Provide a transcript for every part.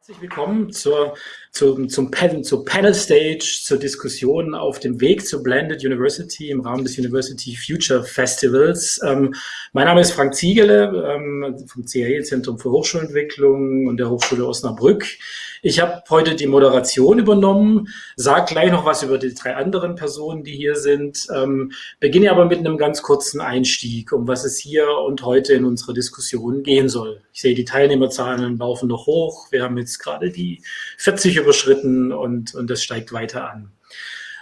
Herzlich willkommen zur, zum, zum Panel, zur Panel Stage, zur Diskussion auf dem Weg zur Blended University im Rahmen des University Future Festivals. Ähm, mein Name ist Frank Ziegele ähm, vom CAE Zentrum für Hochschulentwicklung und der Hochschule Osnabrück. Ich habe heute die Moderation übernommen, sage gleich noch was über die drei anderen Personen, die hier sind, ähm, beginne aber mit einem ganz kurzen Einstieg, um was es hier und heute in unserer Diskussion gehen soll. Ich sehe, die Teilnehmerzahlen laufen noch hoch. Wir haben jetzt gerade die 40 überschritten und, und das steigt weiter an.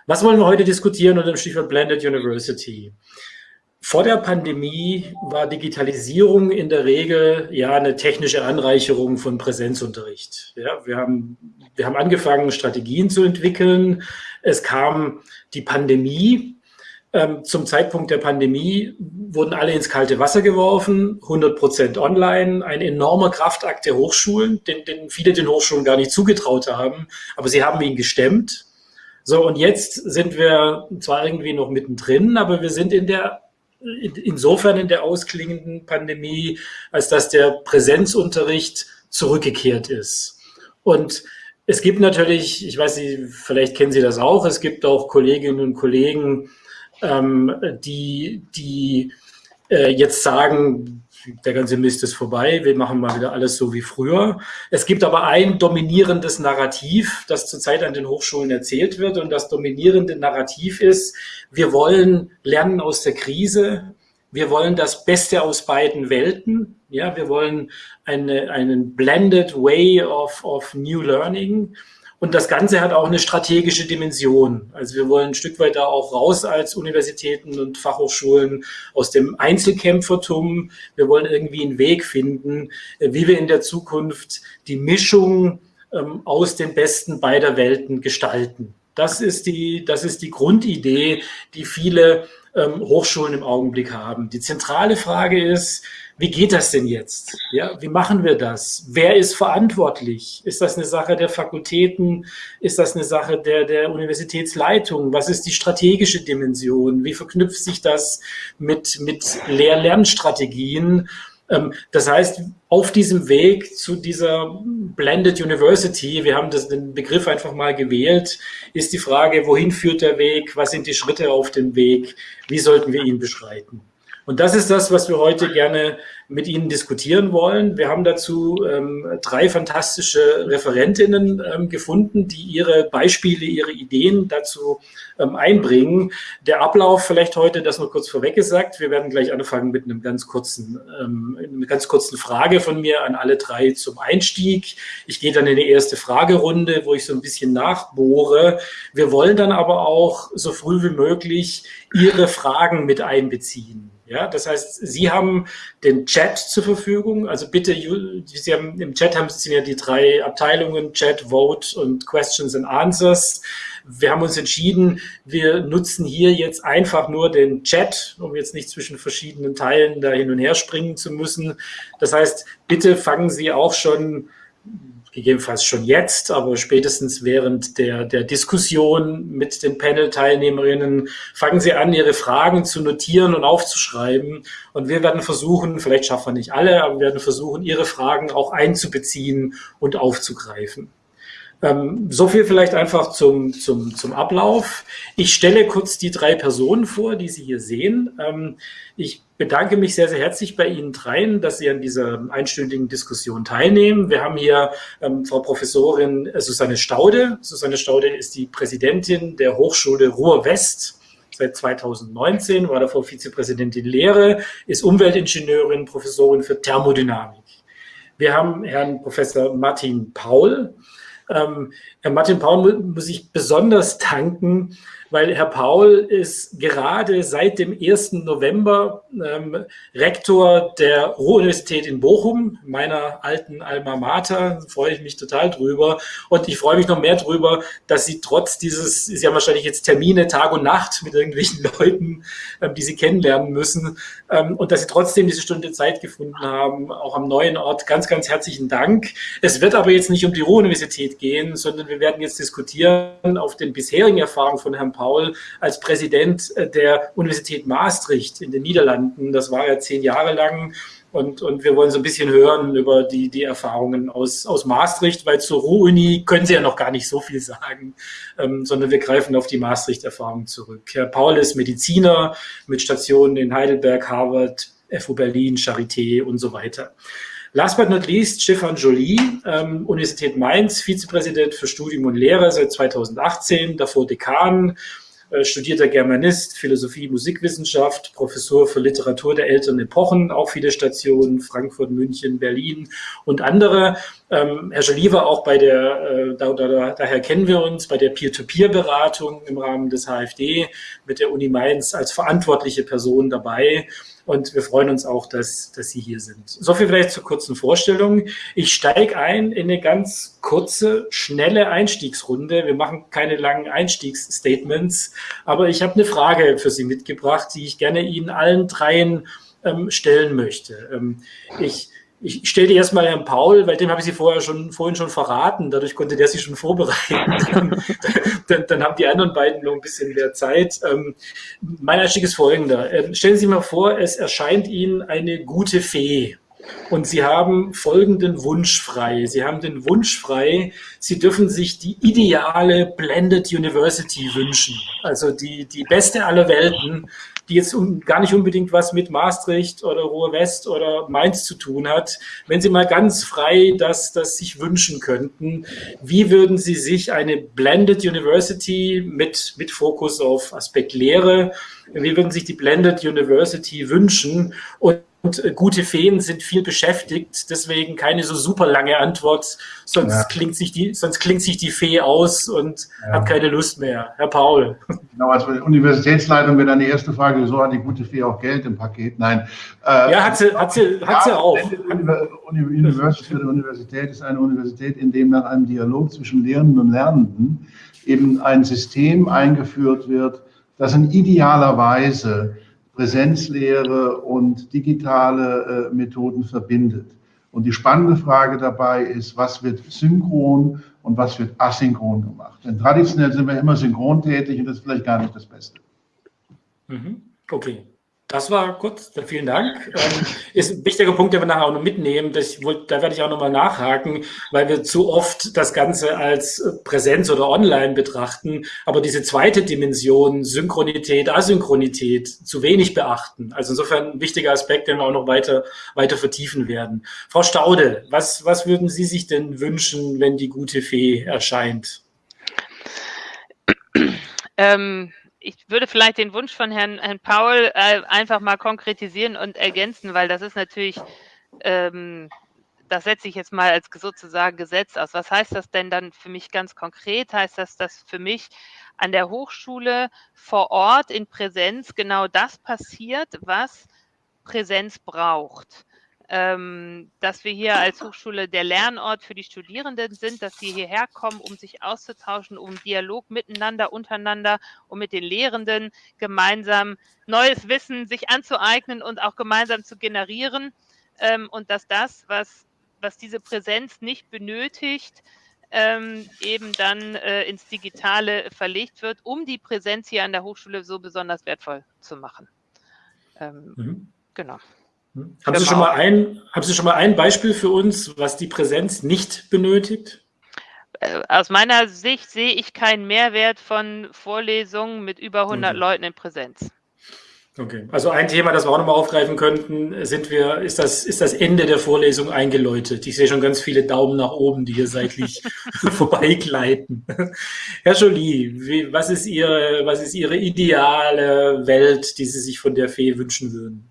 Was wollen wir heute diskutieren unter dem Stichwort Blended University? Vor der Pandemie war Digitalisierung in der Regel ja eine technische Anreicherung von Präsenzunterricht. Ja, wir, haben, wir haben angefangen, Strategien zu entwickeln. Es kam die Pandemie. Ähm, zum Zeitpunkt der Pandemie wurden alle ins kalte Wasser geworfen, 100 Prozent online, ein enormer Kraftakt der Hochschulen, den, den viele den Hochschulen gar nicht zugetraut haben, aber sie haben ihn gestemmt. So, und jetzt sind wir zwar irgendwie noch mittendrin, aber wir sind in der insofern in der ausklingenden Pandemie, als dass der Präsenzunterricht zurückgekehrt ist. Und es gibt natürlich, ich weiß nicht, vielleicht kennen Sie das auch, es gibt auch Kolleginnen und Kollegen, ähm, die, die äh, jetzt sagen, der ganze Mist ist vorbei, wir machen mal wieder alles so wie früher. Es gibt aber ein dominierendes Narrativ, das zurzeit an den Hochschulen erzählt wird. Und das dominierende Narrativ ist, wir wollen lernen aus der Krise, wir wollen das Beste aus beiden Welten. Ja, wir wollen eine, einen blended way of, of new learning. Und das Ganze hat auch eine strategische Dimension. Also wir wollen ein Stück weit da auch raus als Universitäten und Fachhochschulen aus dem Einzelkämpfertum. Wir wollen irgendwie einen Weg finden, äh, wie wir in der Zukunft die Mischung ähm, aus den Besten beider Welten gestalten. Das ist die, das ist die Grundidee, die viele ähm, Hochschulen im Augenblick haben. Die zentrale Frage ist, wie geht das denn jetzt? Ja, wie machen wir das? Wer ist verantwortlich? Ist das eine Sache der Fakultäten? Ist das eine Sache der, der Universitätsleitung? Was ist die strategische Dimension? Wie verknüpft sich das mit, mit Lehr-Lernstrategien? Das heißt, auf diesem Weg zu dieser Blended University, wir haben das, den Begriff einfach mal gewählt, ist die Frage, wohin führt der Weg? Was sind die Schritte auf dem Weg? Wie sollten wir ihn beschreiten? Und das ist das, was wir heute gerne mit Ihnen diskutieren wollen. Wir haben dazu ähm, drei fantastische Referentinnen ähm, gefunden, die ihre Beispiele, ihre Ideen dazu ähm, einbringen. Der Ablauf vielleicht heute, das noch kurz vorweg gesagt. Wir werden gleich anfangen mit einem ganz kurzen, ähm, einer ganz kurzen Frage von mir an alle drei zum Einstieg. Ich gehe dann in die erste Fragerunde, wo ich so ein bisschen nachbohre. Wir wollen dann aber auch so früh wie möglich Ihre Fragen mit einbeziehen. Ja, das heißt, Sie haben den Chat zur Verfügung. Also bitte, Sie haben, im Chat haben Sie ja die drei Abteilungen, Chat, Vote und Questions and Answers. Wir haben uns entschieden, wir nutzen hier jetzt einfach nur den Chat, um jetzt nicht zwischen verschiedenen Teilen da hin und her springen zu müssen. Das heißt, bitte fangen Sie auch schon gegebenenfalls schon jetzt, aber spätestens während der, der Diskussion mit den Panel-Teilnehmerinnen fangen Sie an, Ihre Fragen zu notieren und aufzuschreiben. Und wir werden versuchen, vielleicht schaffen wir nicht alle, aber wir werden versuchen, Ihre Fragen auch einzubeziehen und aufzugreifen. Ähm, so viel vielleicht einfach zum, zum, zum Ablauf. Ich stelle kurz die drei Personen vor, die Sie hier sehen. Ähm, ich bedanke mich sehr, sehr herzlich bei Ihnen dreien, dass Sie an dieser einstündigen Diskussion teilnehmen. Wir haben hier ähm, Frau Professorin Susanne Staude. Susanne Staude ist die Präsidentin der Hochschule Ruhr-West seit 2019, war davor Vizepräsidentin Lehre, ist Umweltingenieurin, Professorin für Thermodynamik. Wir haben Herrn Professor Martin Paul. Ähm, Martin Paul muss ich besonders tanken, weil Herr Paul ist gerade seit dem 1. November ähm, Rektor der Ruhr-Universität in Bochum, meiner alten Alma Mater. Freue ich mich total drüber. Und ich freue mich noch mehr drüber, dass Sie trotz dieses, Sie haben wahrscheinlich jetzt Termine Tag und Nacht mit irgendwelchen Leuten, ähm, die Sie kennenlernen müssen, ähm, und dass Sie trotzdem diese Stunde Zeit gefunden haben, auch am neuen Ort. Ganz, ganz herzlichen Dank. Es wird aber jetzt nicht um die Ruhr-Universität gehen, sondern wir werden jetzt diskutieren auf den bisherigen Erfahrungen von Herrn Paul als Präsident äh, der Universität Maastricht in den Niederlanden. Das war er zehn Jahre lang Und, und wir wollen so ein bisschen hören über die, die Erfahrungen aus, aus Maastricht, weil zur Ruhr-Uni können Sie ja noch gar nicht so viel sagen, ähm, sondern wir greifen auf die Maastricht-Erfahrung zurück. Herr Paul ist Mediziner mit Stationen in Heidelberg, Harvard, FU Berlin, Charité und so weiter. Last but not least, Stefan Joly, ähm, Universität Mainz, Vizepräsident für Studium und Lehre seit 2018, davor Dekan, äh, studierter Germanist, Philosophie, Musikwissenschaft, Professor für Literatur der älteren Epochen, auch viele Stationen, Frankfurt, München, Berlin und andere. Ähm, Herr war auch bei der, äh, da, da, daher kennen wir uns, bei der Peer-to-Peer-Beratung im Rahmen des HFD mit der Uni Mainz als verantwortliche Person dabei. Und wir freuen uns auch, dass, dass Sie hier sind. So viel vielleicht zur kurzen Vorstellung. Ich steige ein in eine ganz kurze, schnelle Einstiegsrunde. Wir machen keine langen Einstiegsstatements, aber ich habe eine Frage für Sie mitgebracht, die ich gerne Ihnen allen dreien ähm, stellen möchte. Ähm, ich ich stelle die erstmal Herrn Paul, weil dem habe ich sie vorher schon, vorhin schon verraten. Dadurch konnte der sich schon vorbereiten. dann, dann, haben die anderen beiden noch ein bisschen mehr Zeit. Ähm, mein Einstieg ist folgender. Ähm, stellen Sie sich mal vor, es erscheint Ihnen eine gute Fee. Und Sie haben folgenden Wunsch frei. Sie haben den Wunsch frei, Sie dürfen sich die ideale Blended University wünschen. Also die, die beste aller Welten, die jetzt gar nicht unbedingt was mit Maastricht oder Ruhr West oder Mainz zu tun hat. Wenn Sie mal ganz frei das, das sich wünschen könnten, wie würden Sie sich eine Blended University mit, mit Fokus auf Aspekt Lehre, wie würden sich die Blended University wünschen? Und und äh, gute Feen sind viel beschäftigt, deswegen keine so super lange Antwort, sonst ja. klingt sich die, sonst klingt sich die Fee aus und ja. hat keine Lust mehr. Herr Paul. Genau, als Universitätsleitung wäre dann die erste Frage, wieso hat die gute Fee auch Geld im Paket? Nein. Äh, ja, hat sie, hat sie, hat sie auch. Universität, Universität ist eine Universität, in dem nach einem Dialog zwischen Lehrenden und Lernenden eben ein System eingeführt wird, das in idealer Weise Präsenzlehre und digitale äh, Methoden verbindet. Und die spannende Frage dabei ist, was wird synchron und was wird asynchron gemacht? Denn traditionell sind wir immer synchron tätig und das ist vielleicht gar nicht das Beste. Mhm. Okay. Das war kurz, vielen Dank. Ähm, ist ein wichtiger Punkt, den wir nachher auch noch mitnehmen. Das, da werde ich auch nochmal nachhaken, weil wir zu oft das Ganze als äh, Präsenz oder online betrachten, aber diese zweite Dimension, Synchronität, Asynchronität, zu wenig beachten. Also insofern ein wichtiger Aspekt, den wir auch noch weiter, weiter vertiefen werden. Frau Staude, was, was würden Sie sich denn wünschen, wenn die gute Fee erscheint? Ähm, ich würde vielleicht den Wunsch von Herrn, Herrn Paul äh, einfach mal konkretisieren und ergänzen, weil das ist natürlich, ähm, das setze ich jetzt mal als sozusagen Gesetz aus. Was heißt das denn dann für mich ganz konkret? Heißt das, dass für mich an der Hochschule vor Ort in Präsenz genau das passiert, was Präsenz braucht? Ähm, dass wir hier als Hochschule der Lernort für die Studierenden sind, dass sie hierher kommen, um sich auszutauschen, um Dialog miteinander, untereinander und mit den Lehrenden gemeinsam neues Wissen sich anzueignen und auch gemeinsam zu generieren. Ähm, und dass das, was, was diese Präsenz nicht benötigt, ähm, eben dann äh, ins Digitale verlegt wird, um die Präsenz hier an der Hochschule so besonders wertvoll zu machen. Ähm, mhm. Genau. Haben, genau. Sie schon mal ein, haben Sie schon mal ein Beispiel für uns, was die Präsenz nicht benötigt? Äh, aus meiner Sicht sehe ich keinen Mehrwert von Vorlesungen mit über 100 okay. Leuten in Präsenz. Okay, also ein Thema, das wir auch nochmal aufgreifen könnten, sind wir, ist das, ist das Ende der Vorlesung eingeläutet. Ich sehe schon ganz viele Daumen nach oben, die hier seitlich vorbeigleiten. Herr Jolie, was ist Ihre, was ist Ihre ideale Welt, die Sie sich von der Fee wünschen würden?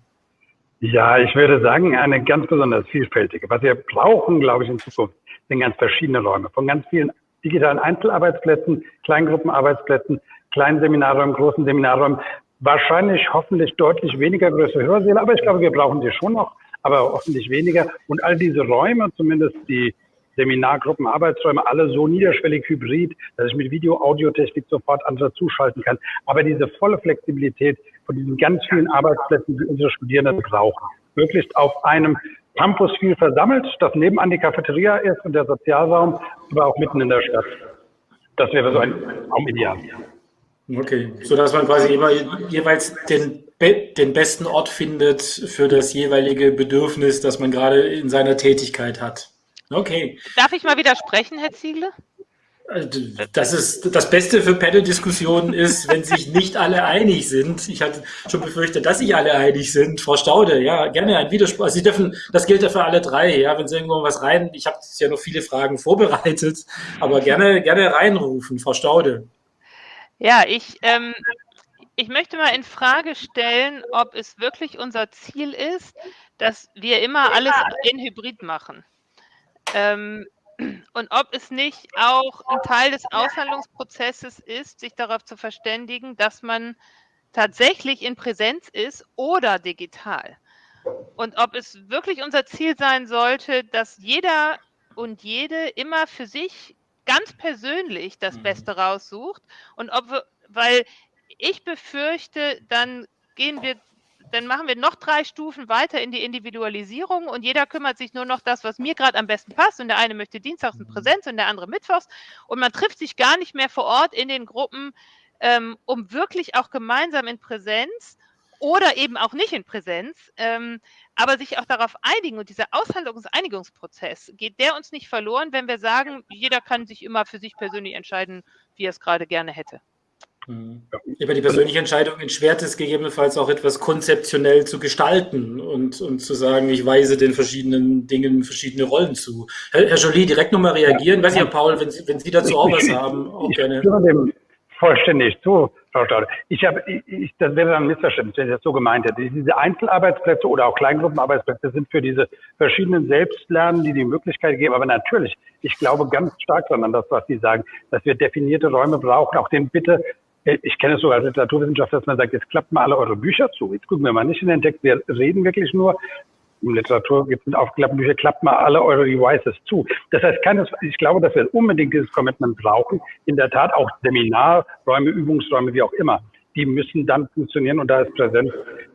Ja, ich würde sagen, eine ganz besonders vielfältige. Was wir brauchen, glaube ich, in Zukunft, sind ganz verschiedene Räume. Von ganz vielen digitalen Einzelarbeitsplätzen, Kleingruppenarbeitsplätzen, kleinen Seminarräumen, großen Seminarräumen. Wahrscheinlich, hoffentlich deutlich weniger größere Hörsäle, aber ich glaube, wir brauchen die schon noch, aber hoffentlich weniger. Und all diese Räume, zumindest die Seminargruppen, Arbeitsräume, alle so niederschwellig hybrid, dass ich mit Video, Audiotechnik sofort andere zuschalten kann. Aber diese volle Flexibilität von diesen ganz vielen Arbeitsplätzen, die unsere Studierenden brauchen, möglichst auf einem Campus viel versammelt, das nebenan die Cafeteria ist und der Sozialraum, aber auch mitten in der Stadt. Das wäre so ein Raumideal. Okay, so dass man quasi immer jeweils den den besten Ort findet für das jeweilige Bedürfnis, das man gerade in seiner Tätigkeit hat. Okay. Darf ich mal widersprechen, Herr Ziegler? Das ist das Beste für Panel-Diskussionen ist, wenn sich nicht alle einig sind. Ich hatte schon befürchtet, dass sich alle einig sind. Frau Staude, ja, gerne ein Widerspruch. Also Sie dürfen, das gilt ja für alle drei, ja, wenn Sie irgendwo was rein, ich habe ja noch viele Fragen vorbereitet, aber gerne, gerne reinrufen, Frau Staude. Ja, ich, ähm, ich möchte mal in Frage stellen, ob es wirklich unser Ziel ist, dass wir immer alles in Hybrid machen. Ähm, und ob es nicht auch ein Teil des Aushandlungsprozesses ist, sich darauf zu verständigen, dass man tatsächlich in Präsenz ist oder digital. Und ob es wirklich unser Ziel sein sollte, dass jeder und jede immer für sich ganz persönlich das mhm. Beste raussucht und ob wir, weil ich befürchte, dann gehen wir dann machen wir noch drei Stufen weiter in die Individualisierung und jeder kümmert sich nur noch das, was mir gerade am besten passt. Und der eine möchte dienstags in mhm. Präsenz und der andere mittwochs. Und man trifft sich gar nicht mehr vor Ort in den Gruppen, ähm, um wirklich auch gemeinsam in Präsenz oder eben auch nicht in Präsenz, ähm, aber sich auch darauf einigen. Und dieser Aushandlungs- und Einigungsprozess, geht der uns nicht verloren, wenn wir sagen, jeder kann sich immer für sich persönlich entscheiden, wie er es gerade gerne hätte. Mhm. Über die persönliche Entscheidung entschwert es gegebenenfalls auch etwas konzeptionell zu gestalten und, und zu sagen, ich weise den verschiedenen Dingen verschiedene Rollen zu. Herr, Herr Jolie, direkt nochmal reagieren. Ja. Weiß ich, Herr Paul, wenn Sie, wenn Sie dazu auch was haben, auch ich gerne. dem vollständig zu, Frau Staude. Ich habe, ich, das wäre dann ein Missverständnis, wenn ich das so gemeint hätte. Diese Einzelarbeitsplätze oder auch Kleingruppenarbeitsplätze sind für diese verschiedenen Selbstlernen, die die Möglichkeit geben. Aber natürlich, ich glaube ganz stark daran, das, was Sie sagen, dass wir definierte Räume brauchen, auch den bitte ich kenne es so als Literaturwissenschaftler, dass man sagt, jetzt klappt mal alle eure Bücher zu. Jetzt gucken wir mal nicht in den Text, wir reden wirklich nur. In Literatur gibt es aufgeklappte Bücher, klappt mal alle eure Devices zu. Das heißt, keines, ich glaube, dass wir unbedingt dieses Commitment brauchen. In der Tat auch Seminarräume, Übungsräume, wie auch immer die müssen dann funktionieren und da ist Präsenz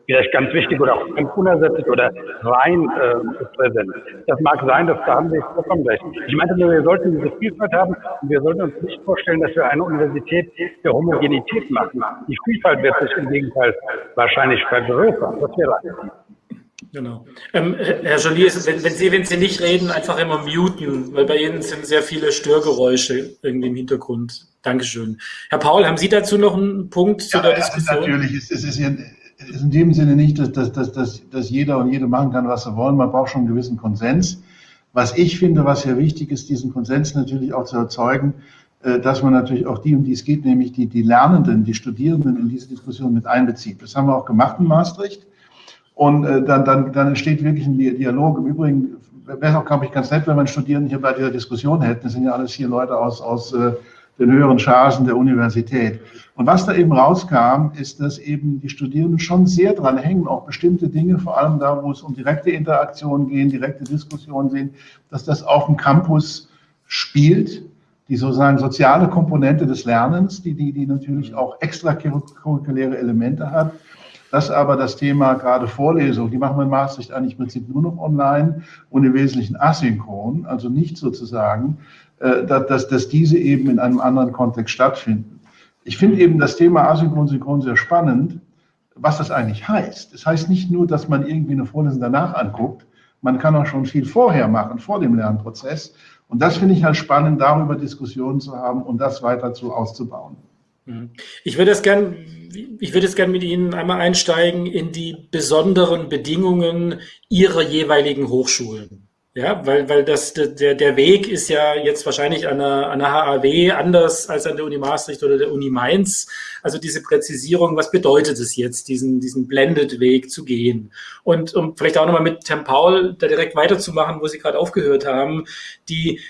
vielleicht ganz wichtig oder auch unersetzlich oder rein äh, präsent. Das mag sein, dass da haben wir vollkommen recht. Ich meinte nur, wir sollten diese Vielfalt haben und wir sollten uns nicht vorstellen, dass wir eine Universität der Homogenität machen. Die Vielfalt wird sich im Gegenteil wahrscheinlich vergrößern. Das wäre Genau. Ähm, Herr Jolie, wenn, wenn, Sie, wenn Sie nicht reden, einfach immer muten, weil bei Ihnen sind sehr viele Störgeräusche irgendwie im Hintergrund. Dankeschön. Herr Paul, haben Sie dazu noch einen Punkt ja, zu der Diskussion? Natürlich, es, es ist, in, ist in dem Sinne nicht, dass, dass, dass, dass, dass jeder und jede machen kann, was sie wollen. Man braucht schon einen gewissen Konsens. Was ich finde, was sehr wichtig ist, diesen Konsens natürlich auch zu erzeugen, äh, dass man natürlich auch die, um die es geht, nämlich die, die Lernenden, die Studierenden in diese Diskussion mit einbezieht. Das haben wir auch gemacht in Maastricht. Und äh, dann, dann, dann entsteht wirklich ein Dialog. Im Übrigen wäre es auch, glaube ich, ganz nett, wenn man Studierenden hier bei dieser Diskussion hätten. Das sind ja alles hier Leute aus, aus äh, den höheren Chargen der Universität. Und was da eben rauskam, ist, dass eben die Studierenden schon sehr dran hängen, auch bestimmte Dinge, vor allem da, wo es um direkte Interaktion gehen, direkte Diskussionen gehen, dass das auf dem Campus spielt, die sozusagen soziale Komponente des Lernens, die, die, die natürlich auch extracurriculäre Elemente hat. Dass aber das Thema gerade Vorlesung, die machen wir in Maastricht eigentlich im Prinzip nur noch online und im Wesentlichen asynchron, also nicht sozusagen äh, dass, dass diese eben in einem anderen Kontext stattfinden. Ich finde eben das Thema Asynchron, Synchron sehr spannend, was das eigentlich heißt. Das heißt nicht nur, dass man irgendwie eine Vorlesung danach anguckt, man kann auch schon viel vorher machen, vor dem Lernprozess. Und das finde ich halt spannend, darüber Diskussionen zu haben und das weiter zu auszubauen. Mhm. Ich würde es gern, ich würde es gern mit Ihnen einmal einsteigen in die besonderen Bedingungen Ihrer jeweiligen Hochschulen. Ja, weil, weil das, der, der Weg ist ja jetzt wahrscheinlich an der, an der HAW anders als an der Uni Maastricht oder der Uni Mainz. Also diese Präzisierung, was bedeutet es jetzt, diesen, diesen Blended-Weg zu gehen? Und um vielleicht auch nochmal mit Herrn Paul da direkt weiterzumachen, wo Sie gerade aufgehört haben, die,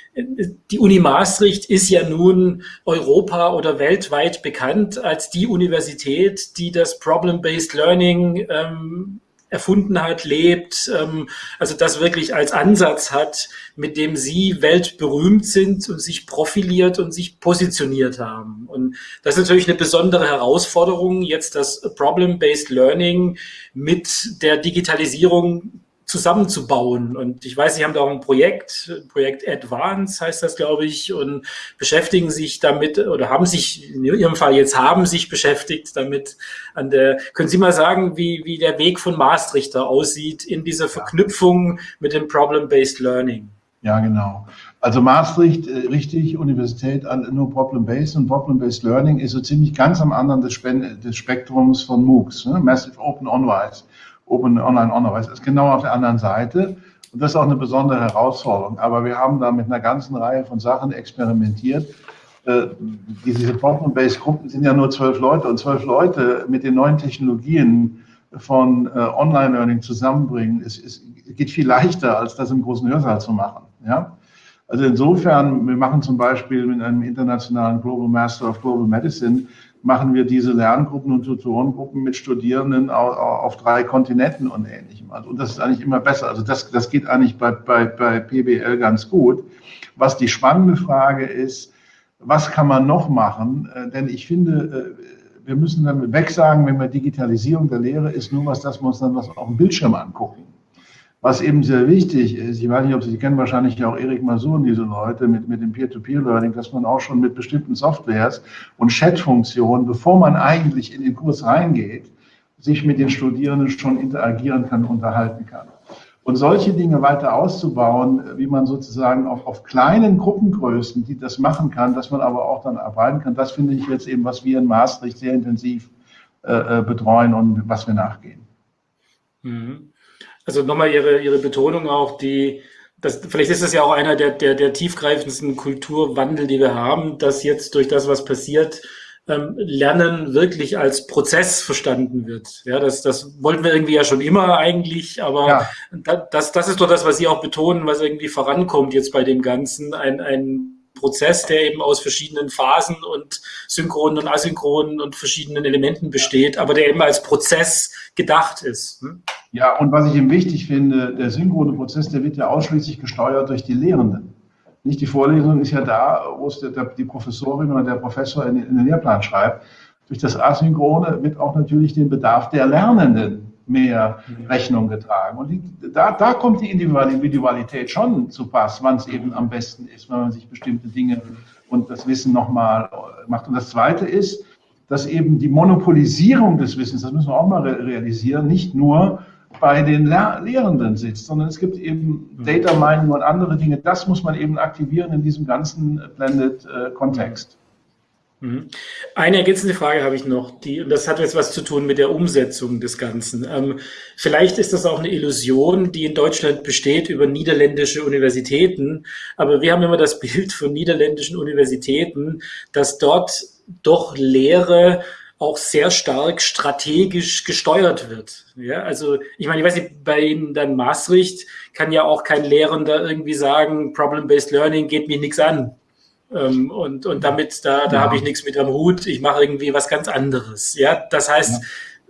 die Uni Maastricht ist ja nun Europa oder weltweit bekannt als die Universität, die das Problem-Based Learning ähm, erfunden hat, lebt, ähm, also das wirklich als Ansatz hat, mit dem sie weltberühmt sind und sich profiliert und sich positioniert haben. Und das ist natürlich eine besondere Herausforderung, jetzt das Problem-Based Learning mit der Digitalisierung zusammenzubauen. Und ich weiß, Sie haben da auch ein Projekt, Projekt Advance heißt das, glaube ich, und beschäftigen sich damit oder haben sich, in Ihrem Fall jetzt haben sich beschäftigt damit an der, können Sie mal sagen, wie, wie der Weg von Maastricht da aussieht in dieser Verknüpfung mit dem Problem-Based Learning? Ja, genau. Also Maastricht, äh, richtig, Universität nur Problem-Based und Problem-Based Learning ist so ziemlich ganz am anderen des, des Spektrums von MOOCs, ne? Massive Open On-Wise, Open Online On-Wise, ist genau auf der anderen Seite. Und das ist auch eine besondere Herausforderung. Aber wir haben da mit einer ganzen Reihe von Sachen experimentiert. Äh, diese Problem-Based Gruppen sind ja nur zwölf Leute und zwölf Leute mit den neuen Technologien von äh, Online-Learning zusammenbringen, ist, ist, geht viel leichter, als das im großen Hörsaal zu machen. Ja? Also insofern, wir machen zum Beispiel mit einem internationalen Global Master of Global Medicine, machen wir diese Lerngruppen und Tutorengruppen mit Studierenden auf, drei Kontinenten und ähnlichem. Also, und das ist eigentlich immer besser. Also das, das geht eigentlich bei, bei, bei PBL ganz gut. Was die spannende Frage ist, was kann man noch machen? Äh, denn ich finde, äh, wir müssen dann wegsagen, wenn wir Digitalisierung der Lehre ist, nur was, dass wir uns dann was auf dem Bildschirm angucken. Was eben sehr wichtig ist, ich weiß nicht, ob Sie kennen, wahrscheinlich auch Erik Masun, diese Leute mit, mit dem Peer-to-Peer-Learning, dass man auch schon mit bestimmten Softwares und Chat-Funktionen, bevor man eigentlich in den Kurs reingeht, sich mit den Studierenden schon interagieren kann, unterhalten kann. Und solche Dinge weiter auszubauen, wie man sozusagen auch auf kleinen Gruppengrößen, die das machen kann, dass man aber auch dann arbeiten kann, das finde ich jetzt eben, was wir in Maastricht sehr intensiv äh, äh betreuen und was wir nachgehen. Mhm. Also nochmal Ihre, Ihre Betonung auch, die, das, vielleicht ist das ja auch einer der, der, der tiefgreifendsten Kulturwandel, die wir haben, dass jetzt durch das, was passiert, ähm, Lernen wirklich als Prozess verstanden wird. Ja, das, das wollten wir irgendwie ja schon immer eigentlich, aber ja. das, das ist doch das, was Sie auch betonen, was irgendwie vorankommt jetzt bei dem Ganzen. Ein, ein Prozess, der eben aus verschiedenen Phasen und synchronen und asynchronen und verschiedenen Elementen besteht, aber der eben als Prozess gedacht ist. Hm? Ja, und was ich eben wichtig finde, der synchrone Prozess, der wird ja ausschließlich gesteuert durch die Lehrenden. Nicht die Vorlesung ist ja da, wo es der, der, die Professorin oder der Professor in, in den Lehrplan schreibt. Durch das Asynchrone wird auch natürlich den Bedarf der Lernenden mehr Rechnung getragen. Und die, da, da kommt die Individualität schon zu Pass, wann es eben am besten ist, wenn man sich bestimmte Dinge und das Wissen nochmal macht. Und das Zweite ist, dass eben die Monopolisierung des Wissens, das müssen wir auch mal realisieren, nicht nur bei den Lehrenden sitzt, sondern es gibt eben mhm. Data Mining und andere Dinge. Das muss man eben aktivieren in diesem ganzen Blended-Kontext. Mhm. Eine ergänzende Frage habe ich noch, die, und das hat jetzt was zu tun mit der Umsetzung des Ganzen. Ähm, vielleicht ist das auch eine Illusion, die in Deutschland besteht über niederländische Universitäten, aber wir haben immer das Bild von niederländischen Universitäten, dass dort doch Lehre auch sehr stark strategisch gesteuert wird. Ja, also ich meine, ich weiß nicht, bei Ihnen dann Maastricht kann ja auch kein Lehrender irgendwie sagen, Problem-Based Learning geht mir nichts an. Ähm, und, und damit, da, da ja. habe ich nichts mit am Hut, ich mache irgendwie was ganz anderes. Ja, das heißt, ja.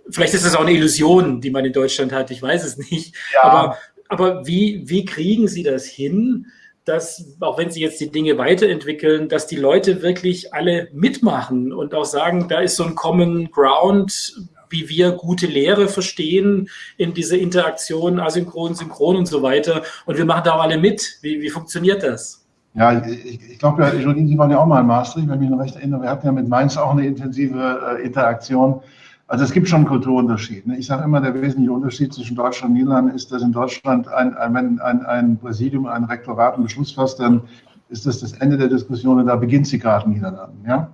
vielleicht ist das auch eine Illusion, die man in Deutschland hat, ich weiß es nicht. Ja. Aber, aber wie, wie kriegen Sie das hin, dass, auch wenn sie jetzt die Dinge weiterentwickeln, dass die Leute wirklich alle mitmachen und auch sagen, da ist so ein Common Ground, wie wir gute Lehre verstehen in dieser Interaktion, asynchron, synchron und so weiter. Und wir machen da auch alle mit. Wie, wie funktioniert das? Ja, ich, ich glaube, Jolene, Sie waren ja auch mal in Maastricht, wenn ich mich noch recht erinnere. Wir hatten ja mit Mainz auch eine intensive äh, Interaktion. Also es gibt schon einen Kulturunterschied. Ne? Ich sage immer, der wesentliche Unterschied zwischen Deutschland und Niederlanden ist, dass in Deutschland ein, ein, ein, ein Präsidium, ein Rektorat einen Beschluss fasst, dann ist das das Ende der Diskussion und da beginnt sie gerade in Niederlanden. Ja?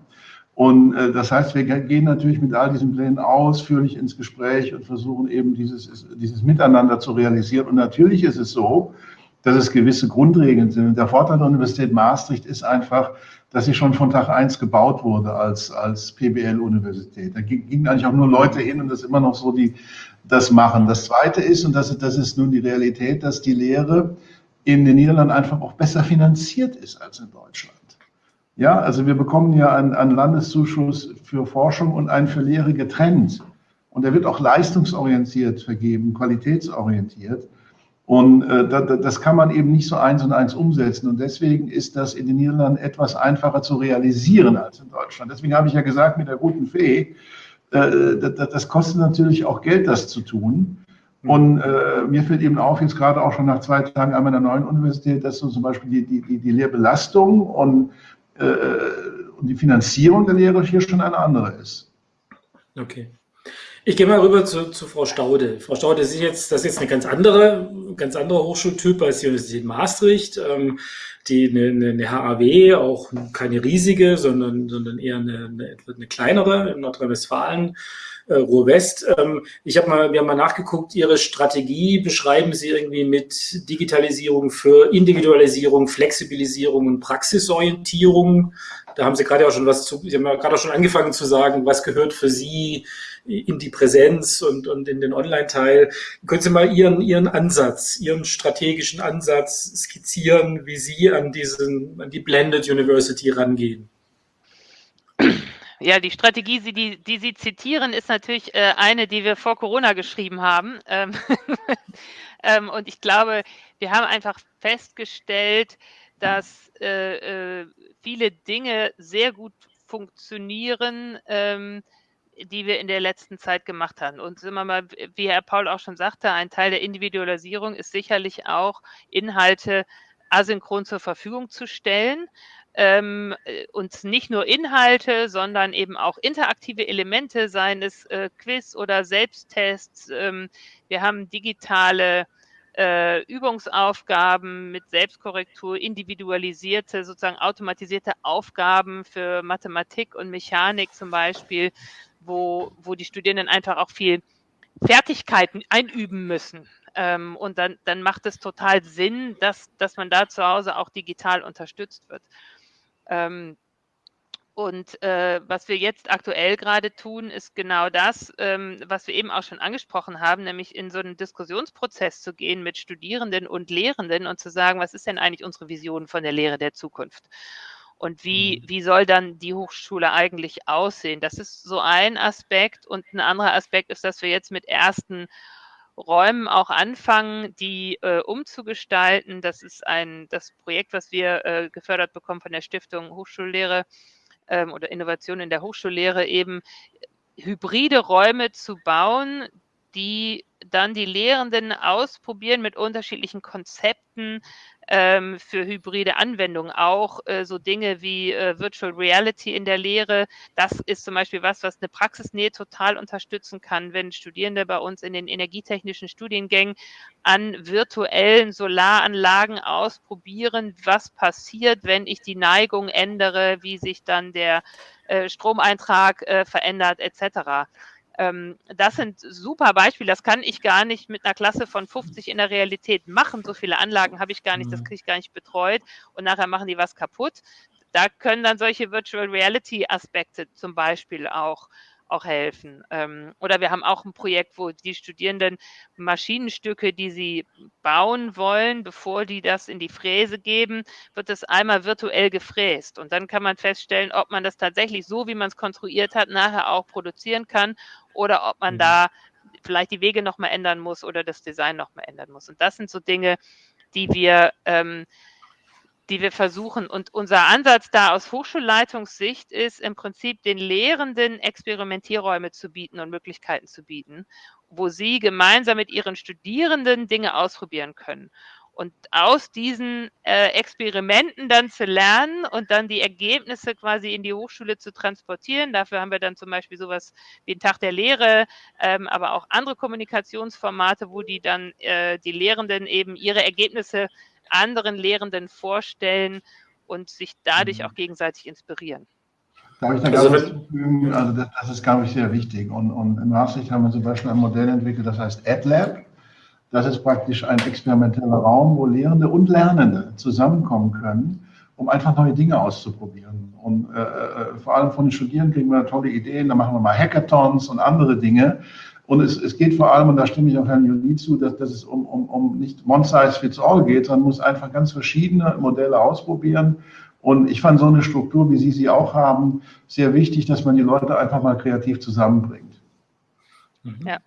Und äh, das heißt, wir gehen natürlich mit all diesen Plänen ausführlich ins Gespräch und versuchen eben dieses, dieses Miteinander zu realisieren. Und natürlich ist es so, dass es gewisse Grundregeln sind. Und der Vorteil der Universität Maastricht ist einfach, dass sie schon von Tag eins gebaut wurde als, als PBL-Universität. Da gingen eigentlich auch nur Leute hin und das immer noch so, die das machen. Das Zweite ist, und das, das ist nun die Realität, dass die Lehre in den Niederlanden einfach auch besser finanziert ist als in Deutschland. Ja, also wir bekommen ja einen, einen Landeszuschuss für Forschung und einen für Lehre getrennt. Und der wird auch leistungsorientiert vergeben, qualitätsorientiert. Und äh, das kann man eben nicht so eins und eins umsetzen. Und deswegen ist das in den Niederlanden etwas einfacher zu realisieren als in Deutschland. Deswegen habe ich ja gesagt, mit der guten Fee, äh, das kostet natürlich auch Geld, das zu tun. Und äh, mir fällt eben auf, jetzt gerade auch schon nach zwei Tagen an meiner neuen Universität, dass so zum Beispiel die, die, die, die Lehrbelastung und, äh, und die Finanzierung der Lehre hier schon eine andere ist. Okay. Ich gehe mal rüber zu, zu Frau Staude. Frau Staude, ist jetzt, das ist jetzt eine ganz andere, ganz andere Hochschultyp als die Universität Maastricht. Ähm, die eine, eine HAW, auch keine riesige, sondern, sondern eher eine, eine, eine kleinere in Nordrhein-Westfalen, äh, Ruhr-West. Ähm, ich habe mal, wir haben mal nachgeguckt, Ihre Strategie beschreiben Sie irgendwie mit Digitalisierung für Individualisierung, Flexibilisierung und Praxisorientierung. Da haben Sie gerade auch schon was zu, Sie haben ja gerade auch schon angefangen zu sagen, was gehört für Sie in die Präsenz und, und in den Online-Teil. Können Sie mal Ihren, Ihren Ansatz, Ihren strategischen Ansatz skizzieren, wie Sie an diesen, an die Blended University rangehen? Ja, die Strategie, die, die Sie zitieren, ist natürlich äh, eine, die wir vor Corona geschrieben haben. Ähm, ähm, und ich glaube, wir haben einfach festgestellt, dass äh, äh, viele Dinge sehr gut funktionieren, ähm, die wir in der letzten Zeit gemacht haben. Und wir mal, wie Herr Paul auch schon sagte, ein Teil der Individualisierung ist sicherlich auch Inhalte asynchron zur Verfügung zu stellen. Ähm, und nicht nur Inhalte, sondern eben auch interaktive Elemente, seien es äh, Quiz oder Selbsttests. Ähm, wir haben digitale äh, Übungsaufgaben mit Selbstkorrektur, individualisierte, sozusagen automatisierte Aufgaben für Mathematik und Mechanik zum Beispiel wo, wo die Studierenden einfach auch viel Fertigkeiten einüben müssen. Ähm, und dann, dann macht es total Sinn, dass, dass man da zu Hause auch digital unterstützt wird. Ähm, und äh, was wir jetzt aktuell gerade tun, ist genau das, ähm, was wir eben auch schon angesprochen haben, nämlich in so einen Diskussionsprozess zu gehen mit Studierenden und Lehrenden und zu sagen, was ist denn eigentlich unsere Vision von der Lehre der Zukunft? Und wie, mhm. wie soll dann die Hochschule eigentlich aussehen? Das ist so ein Aspekt. Und ein anderer Aspekt ist, dass wir jetzt mit ersten Räumen auch anfangen, die äh, umzugestalten. Das ist ein das Projekt, was wir äh, gefördert bekommen von der Stiftung Hochschullehre ähm, oder Innovation in der Hochschullehre, eben hybride Räume zu bauen, die dann die Lehrenden ausprobieren mit unterschiedlichen Konzepten, ähm, für hybride Anwendungen auch äh, so Dinge wie äh, Virtual Reality in der Lehre. Das ist zum Beispiel was, was eine Praxisnähe total unterstützen kann, wenn Studierende bei uns in den energietechnischen Studiengängen an virtuellen Solaranlagen ausprobieren, was passiert, wenn ich die Neigung ändere, wie sich dann der äh, Stromeintrag äh, verändert etc. Ähm, das sind super Beispiele. Das kann ich gar nicht mit einer Klasse von 50 in der Realität machen. So viele Anlagen habe ich gar nicht, das mhm. kriege ich gar nicht betreut und nachher machen die was kaputt. Da können dann solche Virtual Reality Aspekte zum Beispiel auch auch helfen. Ähm, oder wir haben auch ein Projekt, wo die Studierenden Maschinenstücke, die sie bauen wollen, bevor die das in die Fräse geben, wird das einmal virtuell gefräst. Und dann kann man feststellen, ob man das tatsächlich so, wie man es konstruiert hat, nachher auch produzieren kann oder ob man mhm. da vielleicht die Wege nochmal ändern muss oder das Design nochmal ändern muss. Und das sind so Dinge, die wir ähm, die wir versuchen. Und unser Ansatz da aus Hochschulleitungssicht ist im Prinzip den Lehrenden Experimentierräume zu bieten und Möglichkeiten zu bieten, wo sie gemeinsam mit ihren Studierenden Dinge ausprobieren können. Und aus diesen äh, Experimenten dann zu lernen und dann die Ergebnisse quasi in die Hochschule zu transportieren. Dafür haben wir dann zum Beispiel sowas wie den Tag der Lehre, ähm, aber auch andere Kommunikationsformate, wo die dann äh, die Lehrenden eben ihre Ergebnisse anderen Lehrenden vorstellen und sich dadurch mhm. auch gegenseitig inspirieren. Darf ich da also, was zufügen? Also das, das, ist, glaube ich, sehr wichtig. Und, und in Maastricht haben wir zum Beispiel ein Modell entwickelt, das heißt AdLab. Das ist praktisch ein experimenteller Raum, wo Lehrende und Lernende zusammenkommen können, um einfach neue Dinge auszuprobieren. Und äh, äh vor allem von den Studierenden kriegen wir tolle Ideen. Da machen wir mal Hackathons und andere Dinge. Und es, es geht vor allem, und da stimme ich auch Herrn Juli zu, dass, dass es um, um, um nicht one size fits all geht, sondern muss einfach ganz verschiedene Modelle ausprobieren. Und ich fand so eine Struktur, wie Sie sie auch haben, sehr wichtig, dass man die Leute einfach mal kreativ zusammenbringt. Mhm. Ja.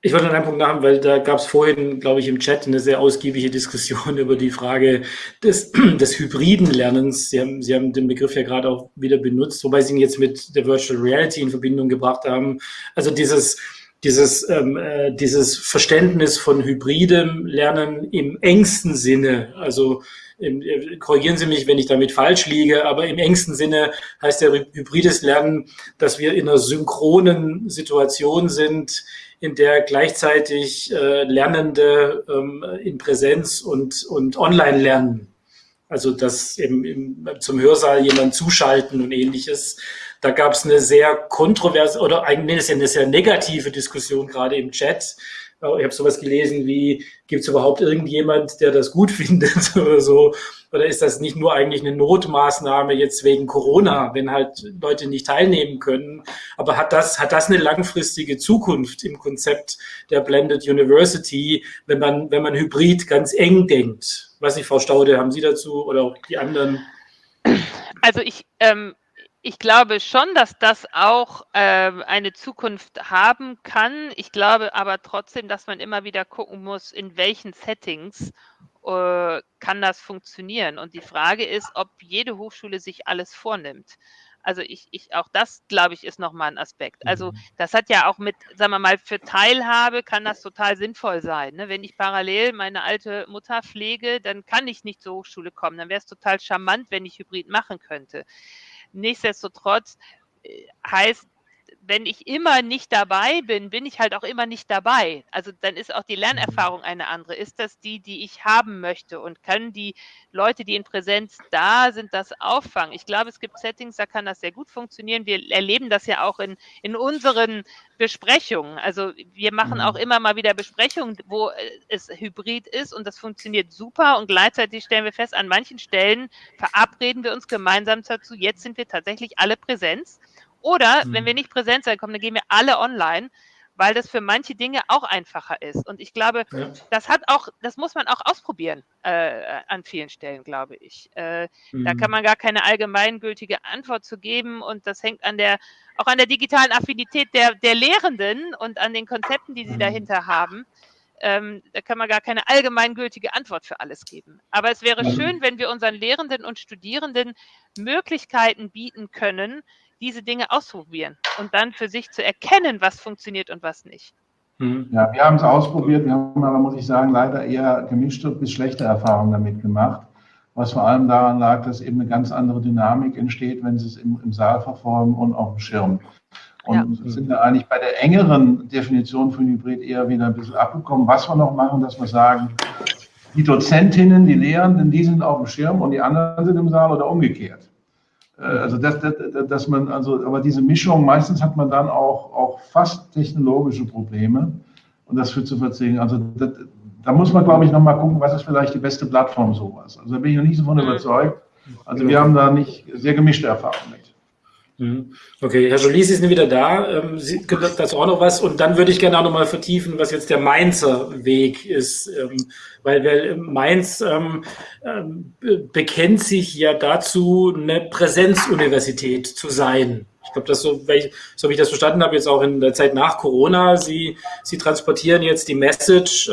Ich wollte noch einen Punkt nachhaben, weil da gab es vorhin, glaube ich, im Chat eine sehr ausgiebige Diskussion über die Frage des, des hybriden Lernens. Sie haben, Sie haben den Begriff ja gerade auch wieder benutzt, wobei Sie ihn jetzt mit der Virtual Reality in Verbindung gebracht haben. Also dieses dieses, ähm, äh, dieses Verständnis von hybridem Lernen im engsten Sinne, also im, äh, korrigieren Sie mich, wenn ich damit falsch liege, aber im engsten Sinne heißt ja hybrides Lernen, dass wir in einer synchronen Situation sind, in der gleichzeitig äh, Lernende ähm, in Präsenz und, und online lernen. Also dass eben im, zum Hörsaal jemand zuschalten und ähnliches. Da gab es eine sehr kontroverse oder eigentlich eine sehr negative Diskussion gerade im Chat. Ich habe sowas gelesen wie, gibt es überhaupt irgendjemand, der das gut findet oder so? Oder ist das nicht nur eigentlich eine Notmaßnahme jetzt wegen Corona, wenn halt Leute nicht teilnehmen können? Aber hat das, hat das eine langfristige Zukunft im Konzept der Blended University, wenn man, wenn man hybrid ganz eng denkt? Was nicht, Frau Staude, haben Sie dazu oder auch die anderen? Also ich, ähm, ich glaube schon, dass das auch äh, eine Zukunft haben kann. Ich glaube aber trotzdem, dass man immer wieder gucken muss, in welchen Settings äh, kann das funktionieren. Und die Frage ist, ob jede Hochschule sich alles vornimmt. Also ich, ich auch das, glaube ich, ist nochmal ein Aspekt. Also mhm. das hat ja auch mit, sagen wir mal, für Teilhabe kann das total sinnvoll sein. Ne? Wenn ich parallel meine alte Mutter pflege, dann kann ich nicht zur Hochschule kommen. Dann wäre es total charmant, wenn ich Hybrid machen könnte. Nichtsdestotrotz äh, heißt wenn ich immer nicht dabei bin, bin ich halt auch immer nicht dabei. Also dann ist auch die Lernerfahrung eine andere. Ist das die, die ich haben möchte? Und können die Leute, die in Präsenz da sind, das auffangen? Ich glaube, es gibt Settings, da kann das sehr gut funktionieren. Wir erleben das ja auch in, in unseren Besprechungen. Also wir machen auch mhm. immer mal wieder Besprechungen, wo es hybrid ist und das funktioniert super. Und gleichzeitig stellen wir fest, an manchen Stellen verabreden wir uns gemeinsam dazu, jetzt sind wir tatsächlich alle Präsenz oder mhm. wenn wir nicht präsent sein kommen, dann gehen wir alle online, weil das für manche Dinge auch einfacher ist. Und ich glaube, ja. das hat auch, das muss man auch ausprobieren äh, an vielen Stellen, glaube ich. Äh, mhm. Da kann man gar keine allgemeingültige Antwort zu geben und das hängt an der, auch an der digitalen Affinität der, der Lehrenden und an den Konzepten, die sie mhm. dahinter haben. Ähm, da kann man gar keine allgemeingültige Antwort für alles geben. Aber es wäre mhm. schön, wenn wir unseren Lehrenden und Studierenden Möglichkeiten bieten können, diese Dinge ausprobieren und dann für sich zu erkennen, was funktioniert und was nicht. Hm. Ja, wir haben es ausprobiert, wir haben aber, muss ich sagen, leider eher gemischte bis schlechte Erfahrungen damit gemacht, was vor allem daran lag, dass eben eine ganz andere Dynamik entsteht, wenn Sie es im, im Saal verfolgen und auf dem Schirm. Und ja. sind da eigentlich bei der engeren Definition von Hybrid eher wieder ein bisschen abgekommen. Was wir noch machen, dass wir sagen, die Dozentinnen, die Lehrenden, die sind auf dem Schirm und die anderen sind im Saal oder umgekehrt. Äh, also dass, dass, dass man, also, aber diese Mischung, meistens hat man dann auch, auch fast technologische Probleme und das führt zu Verzögerungen. Also das, da muss man, glaube ich, nochmal gucken, was ist vielleicht die beste Plattform sowas. Also da bin ich noch nicht so von mhm. überzeugt. Also wir haben da nicht sehr gemischte Erfahrungen mit. Mhm. Okay, Herr Jolie, Sie sind wieder da. Ähm, Sie können dazu auch noch was. Und dann würde ich gerne auch noch mal vertiefen, was jetzt der Mainzer Weg ist. Ähm, weil, weil Mainz ähm, ähm, bekennt sich ja dazu, eine Präsenzuniversität zu sein. Ich glaube, das so, so wie ich das verstanden habe, jetzt auch in der Zeit nach Corona. Sie, Sie transportieren jetzt die Message,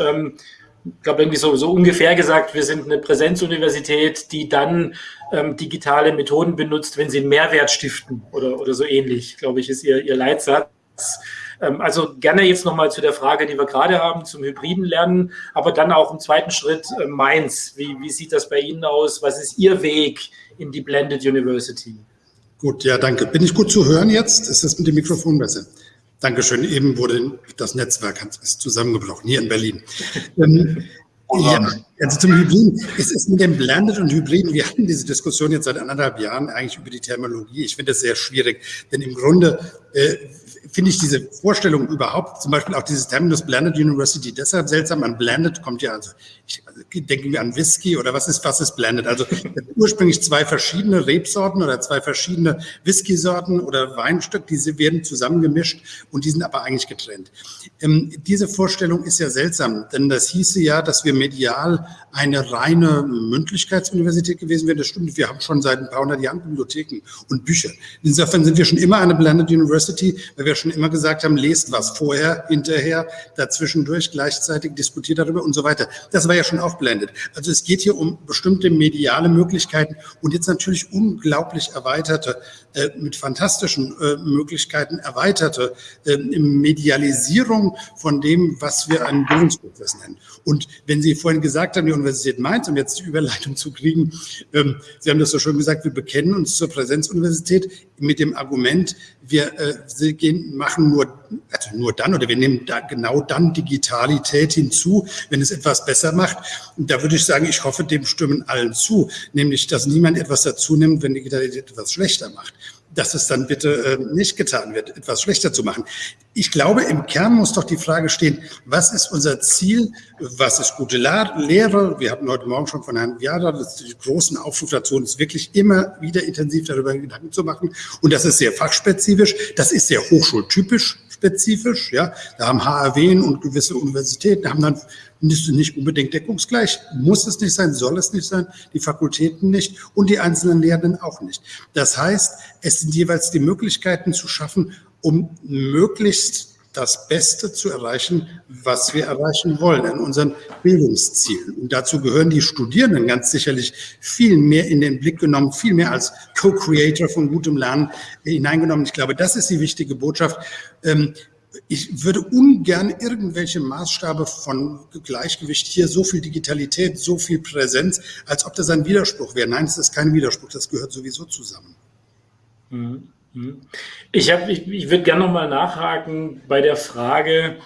ich glaube, irgendwie so, so ungefähr gesagt, wir sind eine Präsenzuniversität, die dann ähm, digitale Methoden benutzt, wenn sie einen Mehrwert stiften oder, oder so ähnlich, glaube ich, ist ihr, ihr Leitsatz. Ähm, also gerne jetzt nochmal zu der Frage, die wir gerade haben, zum hybriden Lernen, aber dann auch im zweiten Schritt äh, Mainz. Wie, wie sieht das bei Ihnen aus? Was ist Ihr Weg in die Blended University? Gut, ja, danke. Bin ich gut zu hören jetzt? Ist das mit dem Mikrofon besser? Dankeschön. Eben wurde das Netzwerk ist zusammengebrochen hier in Berlin. ähm, ja, also zum Hybriden. Es ist mit dem Blended und Hybriden, wir hatten diese Diskussion jetzt seit anderthalb Jahren eigentlich über die Terminologie. Ich finde das sehr schwierig, denn im Grunde äh, finde ich diese Vorstellung überhaupt, zum Beispiel auch dieses Terminus Blended University, deshalb seltsam. An Blended kommt ja, also ich also, denke mir an Whisky oder was ist, was ist Blended? Also ursprünglich zwei verschiedene Rebsorten oder zwei verschiedene Whisky-Sorten oder Weinstück, diese werden zusammengemischt und die sind aber eigentlich getrennt. Ähm, diese Vorstellung ist ja seltsam, denn das hieße ja, dass wir medial eine reine Mündlichkeitsuniversität gewesen wäre. Das stimmt, wir haben schon seit ein paar hundert Jahren Bibliotheken und Bücher. Insofern sind wir schon immer eine Blended University, weil wir schon immer gesagt haben, lest was vorher, hinterher, dazwischendurch, gleichzeitig diskutiert darüber und so weiter. Das war ja schon auch blended. Also es geht hier um bestimmte mediale Möglichkeiten und jetzt natürlich unglaublich erweiterte, mit fantastischen äh, Möglichkeiten erweiterte äh, Medialisierung von dem, was wir einen Bildungsprozess nennen. Und wenn Sie vorhin gesagt haben, die Universität Mainz, um jetzt die Überleitung zu kriegen, ähm, Sie haben das so schön gesagt, wir bekennen uns zur Präsenzuniversität mit dem Argument, wir äh, gehen, machen nur, also nur dann oder wir nehmen da genau dann Digitalität hinzu, wenn es etwas besser macht. Und da würde ich sagen, ich hoffe, dem stimmen allen zu, nämlich, dass niemand etwas dazu nimmt, wenn Digitalität etwas schlechter macht dass es dann bitte äh, nicht getan wird, etwas schlechter zu machen. Ich glaube, im Kern muss doch die Frage stehen, was ist unser Ziel, was ist gute Lehre? Wir hatten heute Morgen schon von Herrn Viada die großen Aufruf dazu, uns wirklich immer wieder intensiv darüber Gedanken zu machen. Und das ist sehr fachspezifisch, das ist sehr hochschultypisch spezifisch. Ja, da haben HAW und gewisse Universitäten haben dann ist nicht unbedingt deckungsgleich. Muss es nicht sein, soll es nicht sein, die Fakultäten nicht und die einzelnen Lehrenden auch nicht. Das heißt, es sind jeweils die Möglichkeiten zu schaffen, um möglichst das Beste zu erreichen, was wir erreichen wollen in unseren Bildungszielen. Und dazu gehören die Studierenden ganz sicherlich viel mehr in den Blick genommen, viel mehr als Co-Creator von gutem Lernen hineingenommen. Ich glaube, das ist die wichtige Botschaft. Ähm, ich würde ungern irgendwelche Maßstabe von Gleichgewicht hier, so viel Digitalität, so viel Präsenz, als ob das ein Widerspruch wäre. Nein, es ist kein Widerspruch, das gehört sowieso zusammen. Mhm. Mhm. Ich, hab, ich, ich würde gerne nochmal nachhaken bei der Frage,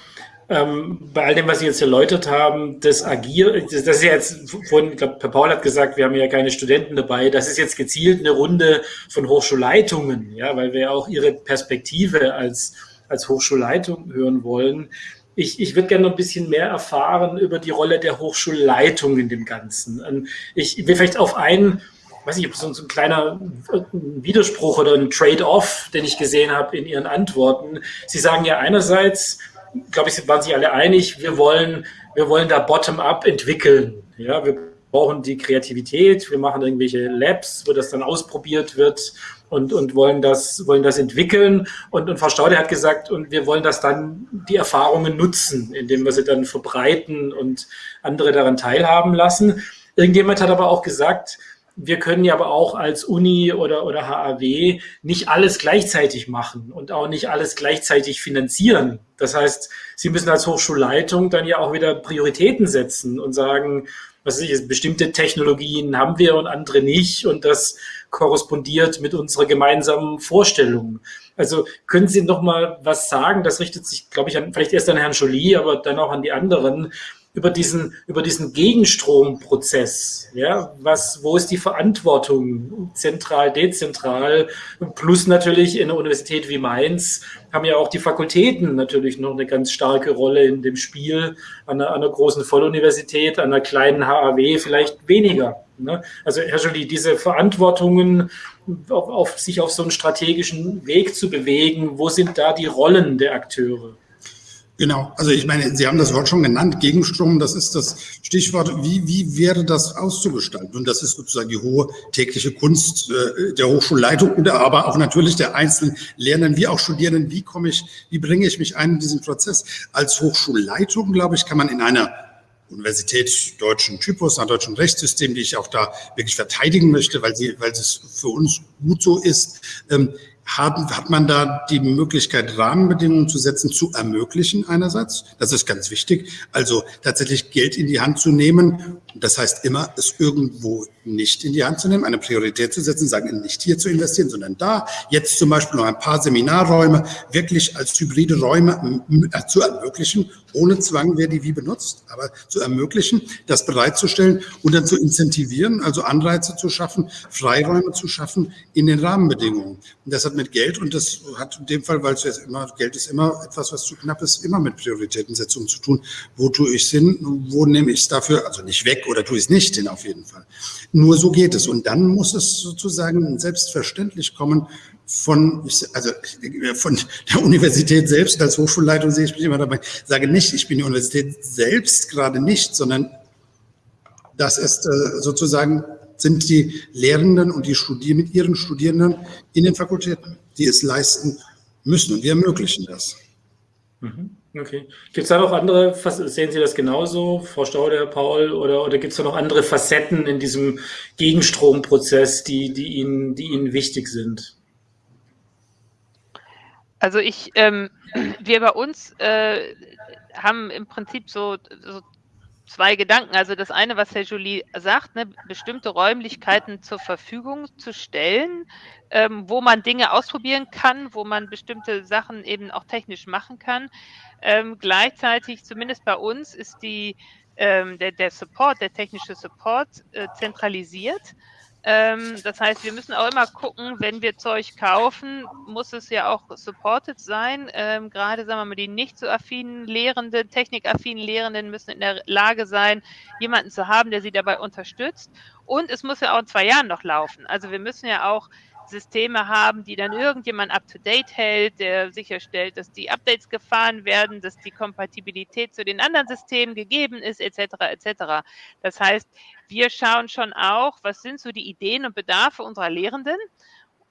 ähm, bei all dem, was Sie jetzt erläutert haben, das Agieren, das, das ist ja jetzt vorhin, ich glaube, Herr Paul hat gesagt, wir haben ja keine Studenten dabei. Das ist jetzt gezielt eine Runde von Hochschulleitungen, ja, weil wir auch Ihre Perspektive als als Hochschulleitung hören wollen. Ich, ich würde gerne noch ein bisschen mehr erfahren über die Rolle der Hochschulleitung in dem Ganzen. Ähm, ich will vielleicht auf einen, weiß nicht, so, so ein kleiner Widerspruch oder ein Trade-off, den ich gesehen habe in Ihren Antworten. Sie sagen ja einerseits, glaube ich, waren sich alle einig, wir wollen, wir wollen da bottom-up entwickeln. Ja, wir brauchen die Kreativität, wir machen irgendwelche Labs, wo das dann ausprobiert wird und, und wollen, das, wollen das entwickeln. Und, und Frau Staude hat gesagt, und wir wollen das dann, die Erfahrungen nutzen, indem wir sie dann verbreiten und andere daran teilhaben lassen. Irgendjemand hat aber auch gesagt, wir können ja aber auch als Uni oder, oder HAW nicht alles gleichzeitig machen und auch nicht alles gleichzeitig finanzieren. Das heißt, Sie müssen als Hochschulleitung dann ja auch wieder Prioritäten setzen und sagen, was weiß ich, bestimmte Technologien haben wir und andere nicht und das korrespondiert mit unserer gemeinsamen Vorstellung. Also können Sie noch mal was sagen? Das richtet sich, glaube ich, an, vielleicht erst an Herrn Jolie, aber dann auch an die anderen über diesen, über diesen Gegenstromprozess. Ja, was, wo ist die Verantwortung? Zentral, dezentral, plus natürlich in einer Universität wie Mainz haben ja auch die Fakultäten natürlich noch eine ganz starke Rolle in dem Spiel. An einer, an einer großen Volluniversität, an einer kleinen HAW vielleicht weniger. Ne? Also Herr Jolie, diese Verantwortungen, auf, auf, sich auf so einen strategischen Weg zu bewegen, wo sind da die Rollen der Akteure? Genau, also ich meine, Sie haben das Wort schon genannt, Gegenstrom, das ist das Stichwort, wie, wie wäre das auszugestalten? Und das ist sozusagen die hohe tägliche Kunst äh, der Hochschulleitung, aber auch natürlich der einzelnen Lernenden wie auch Studierenden, wie komme ich, wie bringe ich mich ein in diesen Prozess? Als Hochschulleitung, glaube ich, kann man in einer Universität deutschen Typus, nach deutschem Rechtssystem, die ich auch da wirklich verteidigen möchte, weil sie, weil es für uns gut so ist, ähm, haben, hat man da die Möglichkeit, Rahmenbedingungen zu setzen, zu ermöglichen einerseits. Das ist ganz wichtig. Also tatsächlich Geld in die Hand zu nehmen. Das heißt immer, es irgendwo nicht in die Hand zu nehmen, eine Priorität zu setzen, sagen, nicht hier zu investieren, sondern da. Jetzt zum Beispiel noch ein paar Seminarräume wirklich als hybride Räume äh, zu ermöglichen, ohne Zwang, wer die wie benutzt, aber zu ermöglichen, das bereitzustellen und dann zu incentivieren, also Anreize zu schaffen, Freiräume zu schaffen in den Rahmenbedingungen. Und das hat mit Geld und das hat in dem Fall, weil es jetzt immer, Geld ist immer etwas, was zu knapp ist, immer mit Prioritätensetzung zu tun. Wo tue ich es hin? Wo nehme ich es dafür? Also nicht weg oder tue ich es nicht hin auf jeden Fall. Nur so geht es. Und dann muss es sozusagen selbstverständlich kommen von, also von der Universität selbst. Als Hochschulleitung sehe ich mich immer dabei. Sage nicht, ich bin die Universität selbst gerade nicht, sondern Das ist äh, sozusagen, sind die Lehrenden und die Studier mit ihren Studierenden in den Fakultäten, die es leisten müssen. Und wir ermöglichen das. Mhm. Okay. Gibt es da noch andere, sehen Sie das genauso, Frau Staude, Herr Paul, oder, oder gibt es da noch andere Facetten in diesem Gegenstromprozess, die, die, Ihnen, die Ihnen wichtig sind? Also ich, ähm, wir bei uns äh, haben im Prinzip so, so zwei Gedanken. Also das eine, was Herr Jolie sagt, ne, bestimmte Räumlichkeiten zur Verfügung zu stellen, ähm, wo man Dinge ausprobieren kann, wo man bestimmte Sachen eben auch technisch machen kann. Ähm, gleichzeitig, zumindest bei uns, ist die, ähm, der, der Support, der technische Support äh, zentralisiert. Ähm, das heißt, wir müssen auch immer gucken, wenn wir Zeug kaufen, muss es ja auch supported sein. Ähm, gerade, sagen wir mal, die nicht so affinen Lehrenden, technikaffinen Lehrenden müssen in der Lage sein, jemanden zu haben, der sie dabei unterstützt. Und es muss ja auch in zwei Jahren noch laufen. Also wir müssen ja auch Systeme haben, die dann irgendjemand up-to-date hält, der sicherstellt, dass die Updates gefahren werden, dass die Kompatibilität zu den anderen Systemen gegeben ist, etc. etc. Das heißt, wir schauen schon auch, was sind so die Ideen und Bedarfe unserer Lehrenden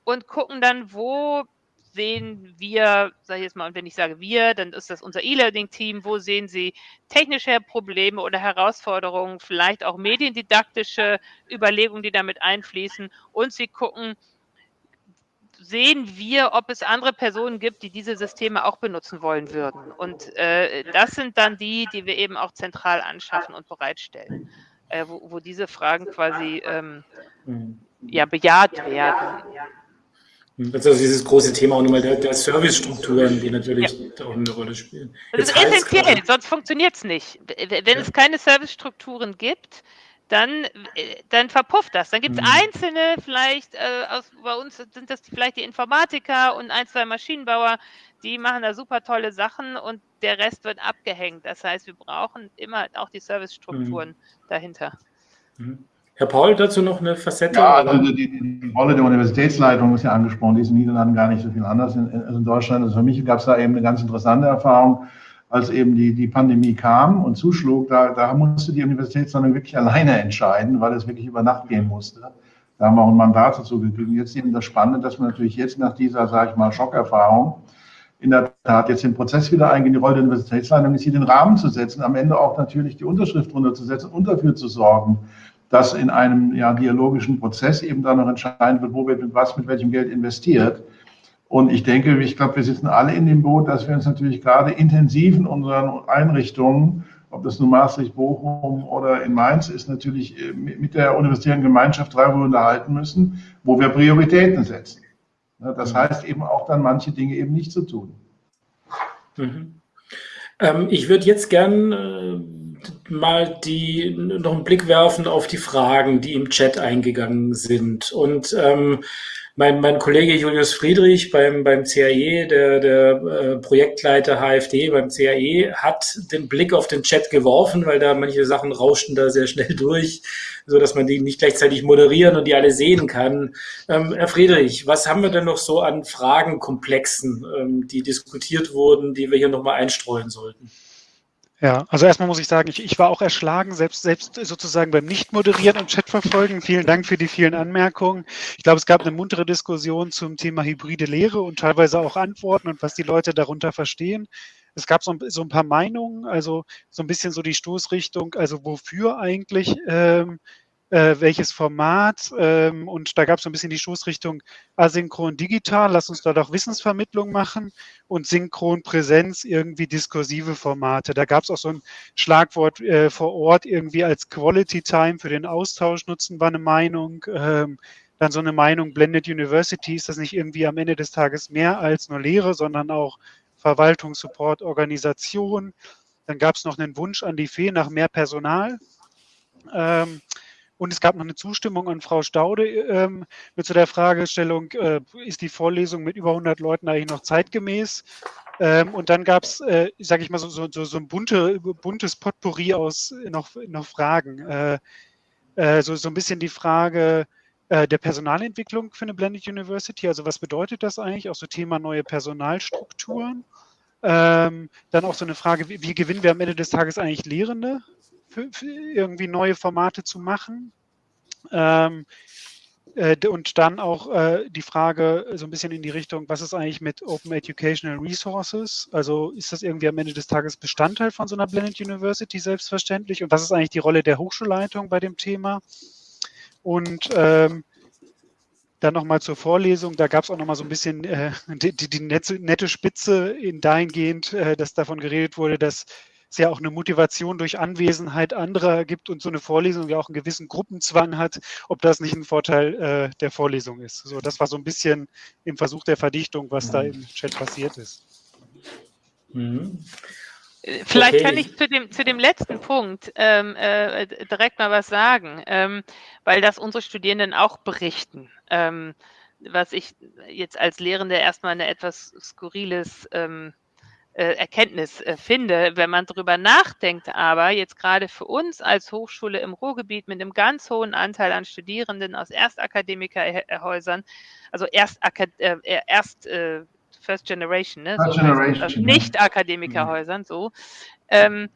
und gucken dann, wo sehen wir, sage ich jetzt mal, und wenn ich sage wir, dann ist das unser E-Learning-Team, wo sehen Sie technische Probleme oder Herausforderungen, vielleicht auch mediendidaktische Überlegungen, die damit einfließen und Sie gucken, sehen wir, ob es andere Personen gibt, die diese Systeme auch benutzen wollen würden. Und äh, das sind dann die, die wir eben auch zentral anschaffen und bereitstellen, äh, wo, wo, diese Fragen quasi ähm, mhm. ja, bejaht werden. Also dieses große Thema auch nochmal der, der Servicestrukturen, die natürlich ja. auch eine Rolle spielen. Das ist essentiell, sonst funktioniert es nicht. Wenn ja. es keine Servicestrukturen gibt, dann, äh, dann verpufft das. Dann gibt es mhm. einzelne, vielleicht, äh, aus, bei uns sind das vielleicht die Informatiker und ein, zwei Maschinenbauer, die machen da super tolle Sachen und der Rest wird abgehängt. Das heißt, wir brauchen immer auch die Servicestrukturen mhm. dahinter. Mhm. Herr Paul, dazu noch eine Facette? Ja, also die, die, Rolle der Universitätsleitung ist ja angesprochen, die ist in den Niederlanden gar nicht so viel anders als in, in Deutschland. Also für mich gab es da eben eine ganz interessante Erfahrung als eben die, die Pandemie kam und zuschlug, da, da musste die Universitätsleitung wirklich alleine entscheiden, weil es wirklich über Nacht gehen musste. Da haben wir auch ein Mandat dazu gekriegt. Jetzt eben das Spannende, dass man natürlich jetzt nach dieser, sage ich mal, Schockerfahrung in der Tat jetzt den Prozess wieder eingehen. Die Rolle der Universitätsleitung ist hier den Rahmen zu setzen, am Ende auch natürlich die Unterschrift runterzusetzen und dafür zu sorgen, dass in einem ja, dialogischen Prozess eben dann noch entscheiden wird, wo wird mit was, mit welchem Geld investiert. Und ich denke, ich glaube, wir sitzen alle in dem Boot, dass wir uns natürlich gerade intensiv in unseren Einrichtungen, ob das nun Maastricht, Bochum oder in Mainz ist, natürlich äh, mit der universitären Gemeinschaft darüber unterhalten müssen, wo wir Prioritäten setzen. Das heißt eben auch dann manche Dinge eben nicht zu tun. Mhm. Ähm, ich würde jetzt gern äh, mal die, noch einen Blick werfen auf die Fragen, die im Chat eingegangen sind. Und ähm, mein, mein Kollege Julius Friedrich beim, beim CAE, der, der äh, Projektleiter HFD beim CAE, hat den Blick auf den Chat geworfen, weil da manche Sachen rauschten da sehr schnell durch, so dass man die nicht gleichzeitig moderieren und die alle sehen kann. Ähm, Herr Friedrich, was haben wir denn noch so an Fragenkomplexen, ähm, die diskutiert wurden, die wir hier nochmal einstreuen sollten? Ja, also erstmal muss ich sagen, ich, ich war auch erschlagen, selbst, selbst sozusagen beim Nicht-Moderieren und Chat verfolgen. Vielen Dank für die vielen Anmerkungen. Ich glaube, es gab eine muntere Diskussion zum Thema hybride Lehre und teilweise auch Antworten und was die Leute darunter verstehen. Es gab so, so ein paar Meinungen, also so ein bisschen so die Stoßrichtung, also wofür eigentlich ähm, äh, welches Format. Ähm, und da gab es so ein bisschen die Stoßrichtung asynchron digital, lass uns da doch Wissensvermittlung machen und synchron Präsenz irgendwie diskursive Formate. Da gab es auch so ein Schlagwort äh, vor Ort irgendwie als Quality Time für den Austausch nutzen, war eine Meinung. Ähm, dann so eine Meinung, Blended University, ist das nicht irgendwie am Ende des Tages mehr als nur Lehre, sondern auch Verwaltung, Support, Organisation. Dann gab es noch einen Wunsch an die Fee nach mehr Personal. Ähm, und es gab noch eine Zustimmung an Frau Staude ähm, mit zu der Fragestellung, äh, ist die Vorlesung mit über 100 Leuten eigentlich noch zeitgemäß? Ähm, und dann gab es, äh, sage ich mal, so, so, so ein bunte, buntes Potpourri aus noch, noch Fragen. Äh, äh, so, so ein bisschen die Frage äh, der Personalentwicklung für eine Blended University. Also was bedeutet das eigentlich? Auch so Thema neue Personalstrukturen. Ähm, dann auch so eine Frage, wie, wie gewinnen wir am Ende des Tages eigentlich Lehrende? Für, für irgendwie neue Formate zu machen. Ähm, äh, und dann auch äh, die Frage so ein bisschen in die Richtung, was ist eigentlich mit Open Educational Resources? Also ist das irgendwie am Ende des Tages Bestandteil von so einer Blended University selbstverständlich? Und was ist eigentlich die Rolle der Hochschulleitung bei dem Thema? Und ähm, dann nochmal zur Vorlesung, da gab es auch nochmal so ein bisschen äh, die, die nette, nette, Spitze in dahingehend, äh, dass davon geredet wurde, dass es ja auch eine Motivation durch Anwesenheit anderer gibt und so eine Vorlesung ja auch einen gewissen Gruppenzwang hat, ob das nicht ein Vorteil äh, der Vorlesung ist. So, das war so ein bisschen im Versuch der Verdichtung, was da im Chat passiert ist. Mhm. Vielleicht okay. kann ich zu dem, zu dem letzten Punkt ähm, äh, direkt mal was sagen, ähm, weil das unsere Studierenden auch berichten. Ähm, was ich jetzt als Lehrende erstmal eine etwas skurriles ähm, äh, Erkenntnis äh, finde. Wenn man darüber nachdenkt, aber jetzt gerade für uns als Hochschule im Ruhrgebiet mit einem ganz hohen Anteil an Studierenden aus Erstakademikerhäusern, also erst, äh, erst äh, First Generation, ne? First so, Generation also Nicht-Akademikerhäusern, so. Ähm,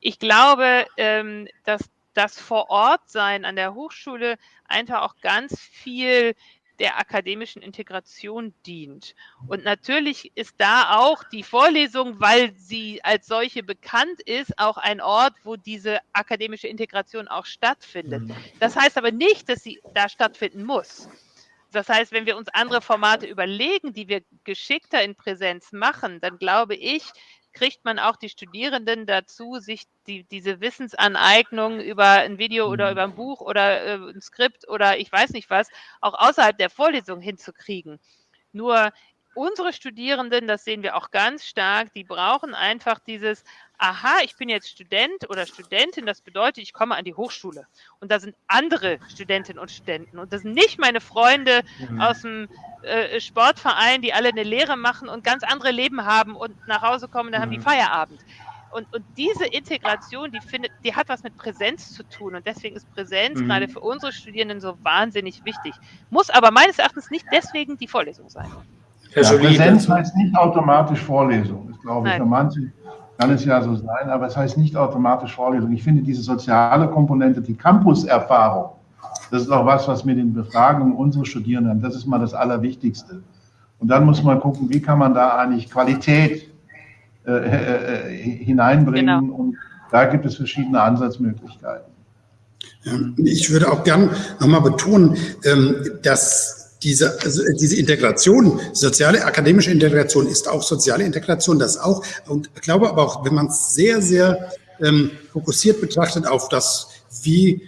ich glaube, ähm, dass das Vor-Ort-Sein an der Hochschule einfach auch ganz viel der akademischen Integration dient. Und natürlich ist da auch die Vorlesung, weil sie als solche bekannt ist, auch ein Ort, wo diese akademische Integration auch stattfindet. Mhm. Das heißt aber nicht, dass sie da stattfinden muss. Das heißt, wenn wir uns andere Formate überlegen, die wir geschickter in Präsenz machen, dann glaube ich, kriegt man auch die Studierenden dazu, sich die, diese Wissensaneignung über ein Video oder mhm. über ein Buch oder äh, ein Skript oder ich weiß nicht was, auch außerhalb der Vorlesung hinzukriegen. Nur unsere Studierenden, das sehen wir auch ganz stark, die brauchen einfach dieses, aha, ich bin jetzt Student oder Studentin, das bedeutet, ich komme an die Hochschule. Und da sind andere Studentinnen und Studenten. Und das sind nicht meine Freunde mhm. aus dem äh, Sportverein, die alle eine Lehre machen und ganz andere Leben haben und nach Hause kommen, dann mhm. haben die mhm. Feierabend. Und, und diese Integration, die findet, die hat was mit Präsenz zu tun. Und deswegen ist Präsenz mhm. gerade für unsere Studierenden so wahnsinnig wichtig. Muss aber meines Erachtens nicht deswegen die Vorlesung sein. Ja, Präsenz heißt nicht automatisch Vorlesung. Das glaube ich. Nein. Für manche kann es ja so sein, aber es heißt nicht automatisch Vorlesung. Ich finde diese soziale Komponente, die Campus-Erfahrung, das ist auch was, was mit den Befragungen unserer Studierenden. Das ist mal das Allerwichtigste. Und dann muss man gucken, wie kann man da eigentlich Qualität äh, äh, äh hineinbringen. Genau. Und da gibt es verschiedene Ansatzmöglichkeiten. Ich würde auch gern nochmal betonen, ähm, dass diese, also diese Integration, soziale, akademische Integration ist auch soziale Integration, das auch. Und ich glaube aber auch, wenn man es sehr, sehr ähm, fokussiert betrachtet auf das, wie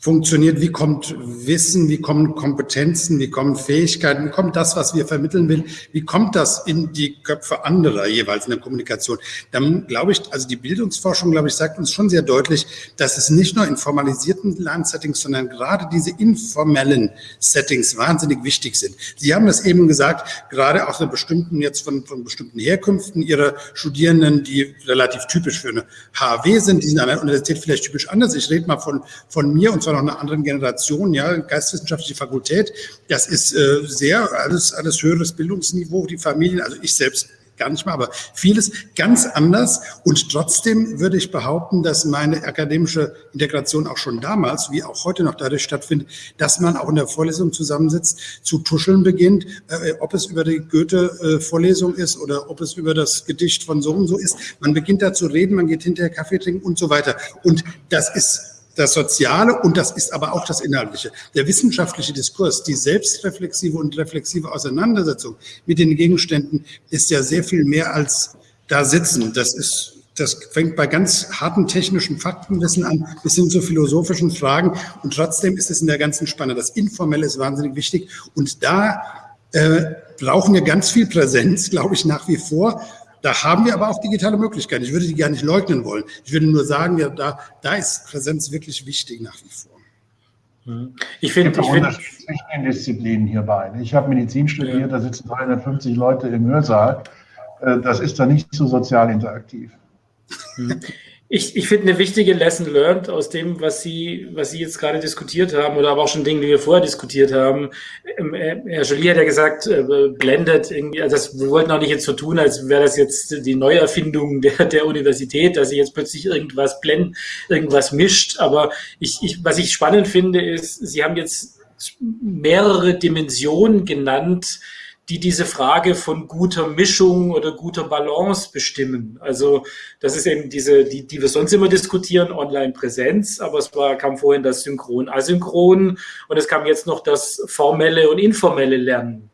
funktioniert, wie kommt Wissen, wie kommen Kompetenzen, wie kommen Fähigkeiten, wie kommt das, was wir vermitteln will, wie kommt das in die Köpfe anderer jeweils in der Kommunikation. Dann glaube ich, also die Bildungsforschung, glaube ich, sagt uns schon sehr deutlich, dass es nicht nur in formalisierten Lernsettings, sondern gerade diese informellen Settings wahnsinnig wichtig sind. Sie haben das eben gesagt, gerade auch von bestimmten, jetzt von, von bestimmten Herkünften ihrer Studierenden, die relativ typisch für eine HAW sind, die sind an der Universität vielleicht typisch anders. Ich rede mal von, von mir und zwar noch einer anderen Generation, ja, geistwissenschaftliche Fakultät. Das ist äh, sehr, alles, alles höheres Bildungsniveau, die Familien, also ich selbst gar nicht mal, aber vieles ganz anders. Und trotzdem würde ich behaupten, dass meine akademische Integration auch schon damals, wie auch heute noch dadurch stattfindet, dass man auch in der Vorlesung zusammensitzt, zu tuscheln beginnt, äh, ob es über die Goethe-Vorlesung ist oder ob es über das Gedicht von so und so ist. Man beginnt da zu reden, man geht hinterher Kaffee trinken und so weiter. Und das ist das Soziale und das ist aber auch das Inhaltliche. Der wissenschaftliche Diskurs, die selbstreflexive und reflexive Auseinandersetzung mit den Gegenständen ist ja sehr viel mehr als da sitzen. Das ist das fängt bei ganz harten technischen Faktenwissen an, bis hin zu philosophischen Fragen. Und trotzdem ist es in der ganzen Spanne. Das Informelle ist wahnsinnig wichtig. Und da äh, brauchen wir ganz viel Präsenz, glaube ich, nach wie vor. Da haben wir aber auch digitale Möglichkeiten. Ich würde die gar nicht leugnen wollen. Ich würde nur sagen, ja, da, da ist Präsenz wirklich wichtig nach wie vor. Mhm. Ich finde, ich finde zwischen den Disziplinen hierbei. Ich habe Medizin studiert, ja. da sitzen 350 Leute im Hörsaal. Äh, das ist da nicht so sozial interaktiv. Ich, ich finde eine wichtige Lesson learned aus dem, was Sie, was Sie jetzt gerade diskutiert haben oder aber auch schon Dinge, die wir vorher diskutiert haben. Ähm, äh, Herr Jolie hat ja gesagt, äh, blendet irgendwie, also das, wir wollten auch nicht jetzt so tun, als wäre das jetzt die Neuerfindung der, der Universität, dass sie jetzt plötzlich irgendwas blend, irgendwas mischt. Aber ich, ich, was ich spannend finde, ist, Sie haben jetzt mehrere Dimensionen genannt, die diese Frage von guter Mischung oder guter Balance bestimmen. Also das ist eben diese, die, die wir sonst immer diskutieren, Online-Präsenz, aber es war, kam vorhin das Synchron-Asynchron und es kam jetzt noch das formelle und informelle Lernen.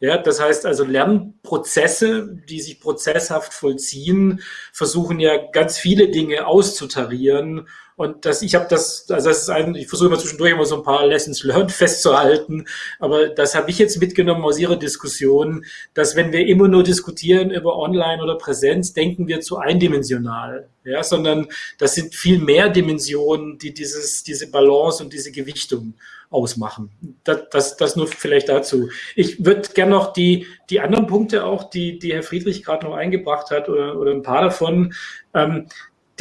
Ja, das heißt also Lernprozesse, die sich prozesshaft vollziehen, versuchen ja ganz viele Dinge auszutarieren und das, ich habe das, also das ist ein, ich versuche immer zwischendurch immer so ein paar Lessons learned festzuhalten, aber das habe ich jetzt mitgenommen aus Ihrer Diskussion, dass wenn wir immer nur diskutieren über Online oder Präsenz, denken wir zu eindimensional, ja, sondern das sind viel mehr Dimensionen, die dieses, diese Balance und diese Gewichtung ausmachen. Das, das, das nur vielleicht dazu. Ich würde gerne noch die, die anderen Punkte auch, die, die Herr Friedrich gerade noch eingebracht hat oder, oder ein paar davon, ähm,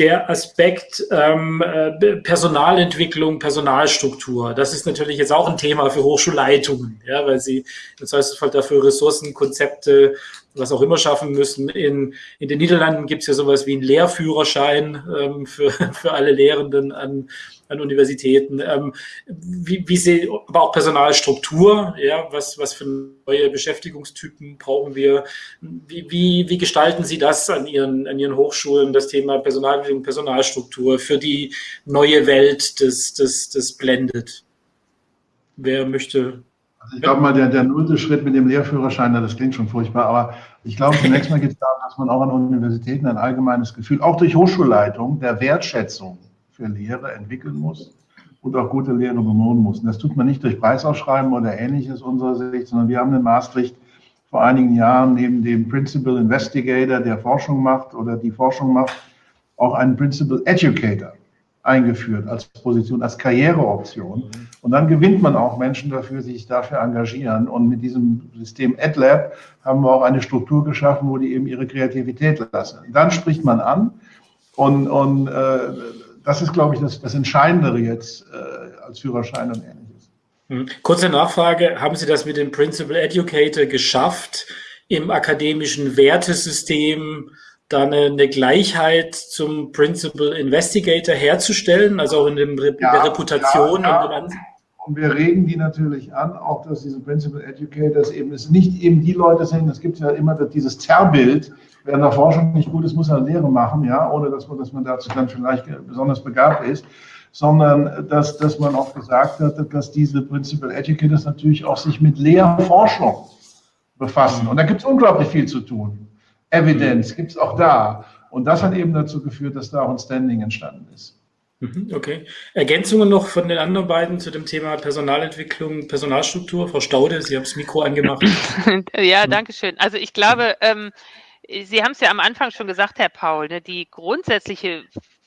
der Aspekt ähm, äh, Personalentwicklung, Personalstruktur. Das ist natürlich jetzt auch ein Thema für Hochschulleitungen, ja, weil sie im Zweifelsfall dafür Ressourcen, Konzepte, was auch immer schaffen müssen. In, in den Niederlanden gibt es ja sowas wie einen Lehrführerschein ähm, für, für alle Lehrenden an, an Universitäten. Ähm, wie, wie sie, aber auch Personalstruktur, ja, was, was für neue Beschäftigungstypen brauchen wir? Wie, wie, wie gestalten Sie das an Ihren, an Ihren Hochschulen, das Thema Personalentwicklung, Personalstruktur für die neue Welt des, des, des Blended? Wer möchte also ich glaube mal, der, der nullte Schritt mit dem Lehrführerschein, das klingt schon furchtbar, aber ich glaube, zunächst mal geht es darum, dass man auch an Universitäten ein allgemeines Gefühl, auch durch Hochschulleitung, der Wertschätzung für Lehre entwickeln muss und auch gute Lehre belohnen muss. Und das tut man nicht durch Preisausschreiben oder ähnliches unserer Sicht, sondern wir haben in Maastricht vor einigen Jahren neben dem Principal Investigator, der Forschung macht oder die Forschung macht, auch einen Principal Educator eingeführt als Position, als Karriereoption. Und dann gewinnt man auch Menschen dafür, sich dafür engagieren. Und mit diesem System AdLab haben wir auch eine Struktur geschaffen, wo die eben ihre Kreativität lassen. Dann spricht man an und, und äh, das ist, glaube ich, das, das Entscheidendere jetzt äh, als Führerschein und ähnliches. Hm. Kurze Nachfrage, haben Sie das mit dem Principal Educator geschafft, im akademischen Wertesystem da eine, eine Gleichheit zum Principal Investigator herzustellen, also auch in, dem, in ja, der Reputation? Ja, ja. Und, und wir regen die natürlich an, auch dass diese Principal Educators eben es nicht eben die Leute sind, es gibt ja immer dieses Zerrbild, wer in der Forschung nicht gut ist, muss er Lehre machen, ja, ohne dass man, dass man dazu dann vielleicht besonders begabt ist, sondern dass, dass man auch gesagt hat, dass diese Principal Educators natürlich auch sich mit Lehrforschung befassen. Und da gibt es unglaublich viel zu tun. Evidenz gibt es auch da. Und das hat eben dazu geführt, dass da auch ein Standing entstanden ist. Mhm, okay. Ergänzungen noch von den anderen beiden zu dem Thema Personalentwicklung, Personalstruktur. Frau Staude, Sie haben das Mikro angemacht. ja, danke schön. Also ich glaube, ähm, Sie haben es ja am Anfang schon gesagt, Herr Paul, ne, die grundsätzliche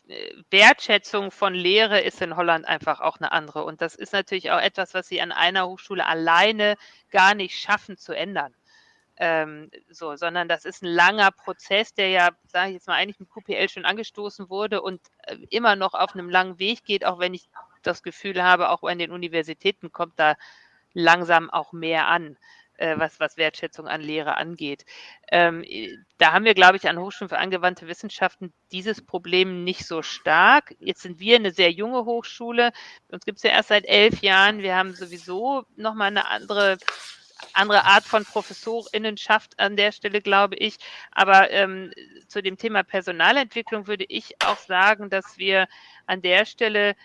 äh, Wertschätzung von Lehre ist in Holland einfach auch eine andere. Und das ist natürlich auch etwas, was Sie an einer Hochschule alleine gar nicht schaffen zu ändern. Ähm, so, sondern das ist ein langer Prozess, der ja, sage ich jetzt mal, eigentlich mit QPL schon angestoßen wurde und äh, immer noch auf einem langen Weg geht, auch wenn ich das Gefühl habe, auch an den Universitäten kommt da langsam auch mehr an äh, was, was Wertschätzung an Lehre angeht. Ähm, da haben wir, glaube ich, an Hochschulen für angewandte Wissenschaften dieses Problem nicht so stark. Jetzt sind wir eine sehr junge Hochschule. Uns gibt es ja erst seit elf Jahren. Wir haben sowieso nochmal eine andere andere Art von Professorinnenschaft an der Stelle, glaube ich. Aber ähm, zu dem Thema Personalentwicklung würde ich auch sagen, dass wir an der Stelle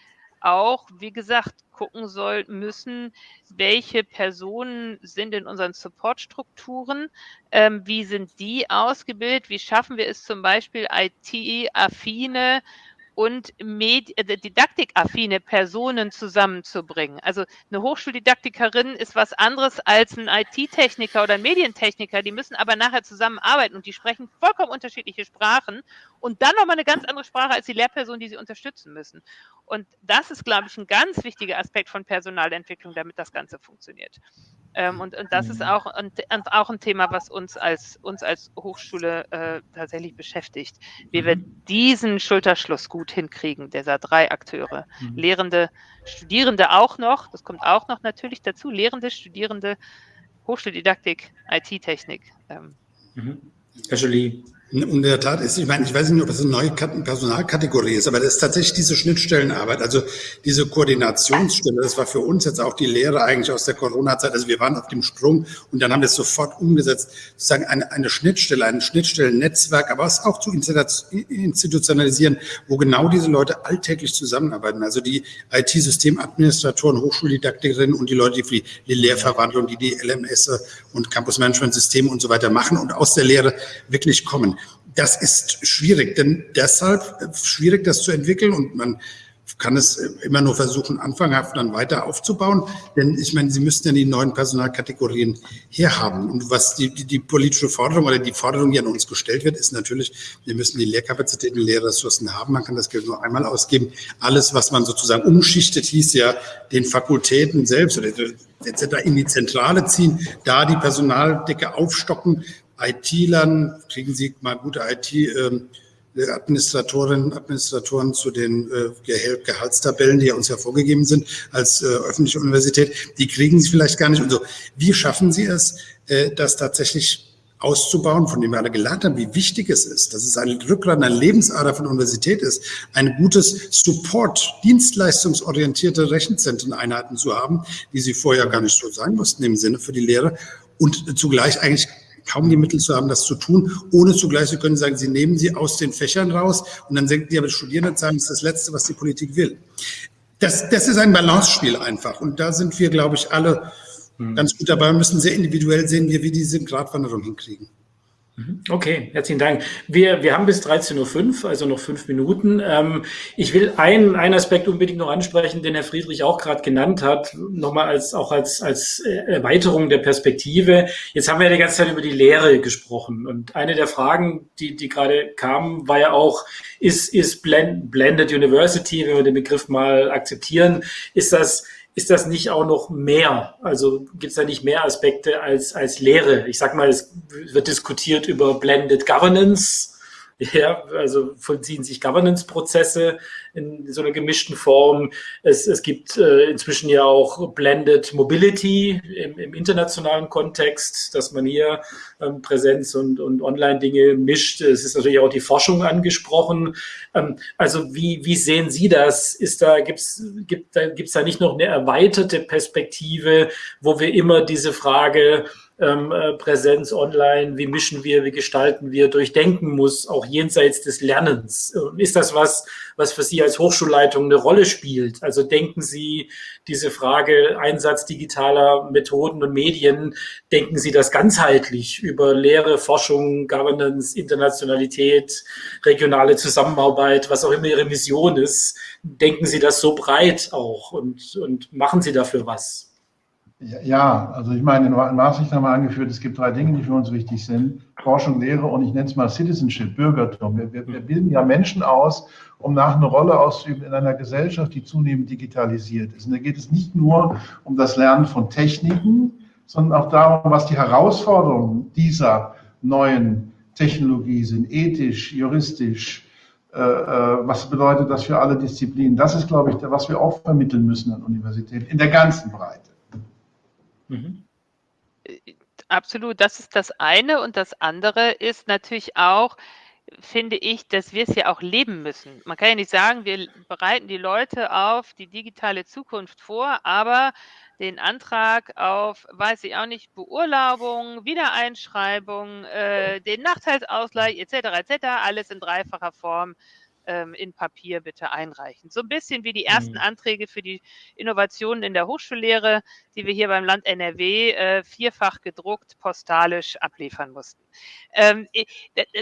auch, wie gesagt, gucken soll, müssen, welche Personen sind in unseren Supportstrukturen, ähm, wie sind die ausgebildet, wie schaffen wir es zum Beispiel IT-affine und Medi äh, didaktikaffine Personen zusammenzubringen. Also eine Hochschuldidaktikerin ist was anderes als ein IT-Techniker oder ein Medientechniker. Die müssen aber nachher zusammenarbeiten und die sprechen vollkommen unterschiedliche Sprachen und dann nochmal eine ganz andere Sprache als die Lehrperson, die sie unterstützen müssen. Und das ist, glaube ich, ein ganz wichtiger Aspekt von Personalentwicklung, damit das Ganze funktioniert. Ähm, und, und das ist auch ein, auch ein Thema, was uns als, uns als Hochschule äh, tatsächlich beschäftigt, wie wir mhm. diesen Schulterschluss gut hinkriegen, dieser drei Akteure. Mhm. Lehrende, Studierende auch noch, das kommt auch noch natürlich dazu, Lehrende, Studierende, Hochschuldidaktik, IT-Technik. Ähm. Mhm. Herr Jolie. In der Tat ist, ich meine, ich weiß nicht, ob das eine neue Personalkategorie ist, aber das ist tatsächlich diese Schnittstellenarbeit, also diese Koordinationsstelle. Das war für uns jetzt auch die Lehre eigentlich aus der Corona-Zeit. Also wir waren auf dem Sprung und dann haben wir es sofort umgesetzt, sozusagen eine, eine Schnittstelle, ein Schnittstellennetzwerk, aber es auch zu institutionalisieren, wo genau diese Leute alltäglich zusammenarbeiten. Also die IT-Systemadministratoren, Hochschuldidaktikerinnen und die Leute, die für die Lehrverwandlung, die die LMS und Campus-Management-Systeme und so weiter machen und aus der Lehre wirklich kommen. Das ist schwierig, denn deshalb schwierig, das zu entwickeln und man kann es immer nur versuchen, anfanghaft dann weiter aufzubauen. Denn ich meine, Sie müssten ja die neuen Personalkategorien herhaben. Und was die, die, die politische Forderung oder die Forderung, die an uns gestellt wird, ist natürlich, wir müssen die Lehrkapazitäten, Lehrressourcen haben. Man kann das Geld nur einmal ausgeben. Alles, was man sozusagen umschichtet, hieß ja, den Fakultäten selbst oder etc. in die Zentrale ziehen, da die Personaldecke aufstocken, IT-Lern, kriegen Sie mal gute IT- ähm, Administratoren zu den äh, Gehaltstabellen, die ja uns ja vorgegeben sind als äh, öffentliche Universität, die kriegen sie vielleicht gar nicht. Und so, wie schaffen Sie es, äh, das tatsächlich auszubauen, von dem wir alle gelernt haben, wie wichtig es ist, dass es ein Rückgrat, eine Lebensader von Universität ist, ein gutes Support, dienstleistungsorientierte Rechenzentreneinheiten zu haben, die sie vorher gar nicht so sein mussten im Sinne für die Lehre und zugleich eigentlich kaum die Mittel zu haben, das zu tun, ohne zugleich, Sie können sagen, Sie nehmen sie aus den Fächern raus und dann senken die aber Studierendenzahlen, das ist das Letzte, was die Politik will. Das, das ist ein Balancespiel einfach und da sind wir, glaube ich, alle hm. ganz gut dabei und müssen sehr individuell sehen, wie wir diese Gratwanderung hinkriegen. Mhm. Okay, herzlichen Dank. Wir, wir haben bis 13.05 Uhr, also noch fünf Minuten. Ähm, ich will einen, einen Aspekt unbedingt noch ansprechen, den Herr Friedrich auch gerade genannt hat, nochmal als, auch als, als Erweiterung der Perspektive. Jetzt haben wir ja die ganze Zeit über die Lehre gesprochen und eine der Fragen, die, die gerade kamen, war ja auch, ist, ist Blended University, wenn wir den Begriff mal akzeptieren, ist das ist das nicht auch noch mehr? Also gibt es da nicht mehr Aspekte als, als Lehre? Ich sag mal, es wird diskutiert über Blended Governance. Ja, also vollziehen sich Governance-Prozesse in so einer gemischten Form. Es, es gibt äh, inzwischen ja auch Blended Mobility im, im internationalen Kontext, dass man hier ähm, Präsenz und, und Online-Dinge mischt. Es ist natürlich auch die Forschung angesprochen. Ähm, also wie, wie sehen Sie das? Ist da, gibt's, gibt da, gibt's da nicht noch eine erweiterte Perspektive, wo wir immer diese Frage ähm, äh, Präsenz online, wie mischen wir, wie gestalten wir, durchdenken muss, auch jenseits des Lernens. Ist das was, was für Sie als Hochschulleitung eine Rolle spielt? Also denken Sie diese Frage Einsatz digitaler Methoden und Medien, denken Sie das ganzheitlich über Lehre, Forschung, Governance, Internationalität, regionale Zusammenarbeit, was auch immer Ihre Mission ist? Denken Sie das so breit auch und, und machen Sie dafür was? Ja, also ich meine, in Maastricht haben wir angeführt, es gibt drei Dinge, die für uns wichtig sind. Forschung, Lehre und ich nenne es mal Citizenship, Bürgertum. Wir, wir, wir bilden ja Menschen aus, um nach eine Rolle auszuüben in einer Gesellschaft, die zunehmend digitalisiert ist. Und da geht es nicht nur um das Lernen von Techniken, sondern auch darum, was die Herausforderungen dieser neuen Technologie sind, ethisch, juristisch, äh, äh, was bedeutet das für alle Disziplinen. Das ist, glaube ich, was wir auch vermitteln müssen an Universitäten in der ganzen Breite. Mhm. Absolut, das ist das eine. Und das andere ist natürlich auch, finde ich, dass wir es ja auch leben müssen. Man kann ja nicht sagen, wir bereiten die Leute auf die digitale Zukunft vor, aber den Antrag auf, weiß ich auch nicht, Beurlaubung, Wiedereinschreibung, äh, den Nachteilsausgleich etc. etc. alles in dreifacher Form ähm, in Papier bitte einreichen. So ein bisschen wie die ersten mhm. Anträge für die Innovationen in der Hochschullehre, die wir hier beim Land NRW äh, vierfach gedruckt postalisch abliefern mussten. Ähm,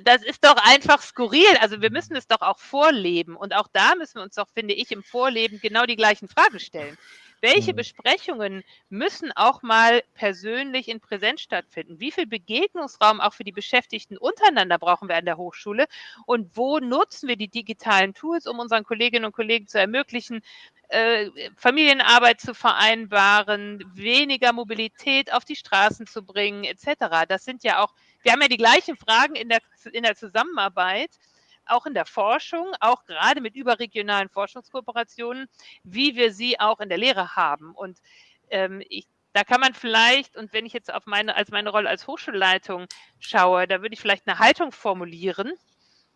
das ist doch einfach skurril. Also wir müssen es doch auch vorleben. Und auch da müssen wir uns doch, finde ich, im Vorleben genau die gleichen Fragen stellen. Welche mhm. Besprechungen müssen auch mal persönlich in Präsenz stattfinden? Wie viel Begegnungsraum auch für die Beschäftigten untereinander brauchen wir an der Hochschule? Und wo nutzen wir die digitalen Tools, um unseren Kolleginnen und Kollegen zu ermöglichen, äh, Familienarbeit zu vereinbaren, weniger Mobilität auf die Straßen zu bringen, etc. Das sind ja auch, wir haben ja die gleichen Fragen in der, in der Zusammenarbeit auch in der Forschung, auch gerade mit überregionalen Forschungskooperationen, wie wir sie auch in der Lehre haben. Und ähm, ich, da kann man vielleicht, und wenn ich jetzt auf meine, als meine Rolle als Hochschulleitung schaue, da würde ich vielleicht eine Haltung formulieren,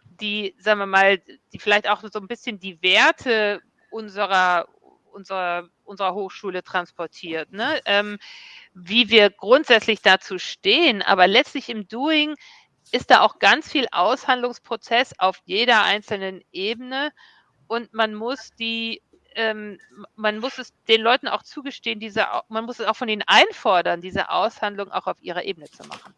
die, sagen wir mal, die vielleicht auch so ein bisschen die Werte unserer, unserer, unserer Hochschule transportiert. Ne? Ähm, wie wir grundsätzlich dazu stehen, aber letztlich im Doing ist da auch ganz viel Aushandlungsprozess auf jeder einzelnen Ebene und man muss die ähm, man muss es den Leuten auch zugestehen, diese, man muss es auch von ihnen einfordern, diese Aushandlung auch auf ihrer Ebene zu machen.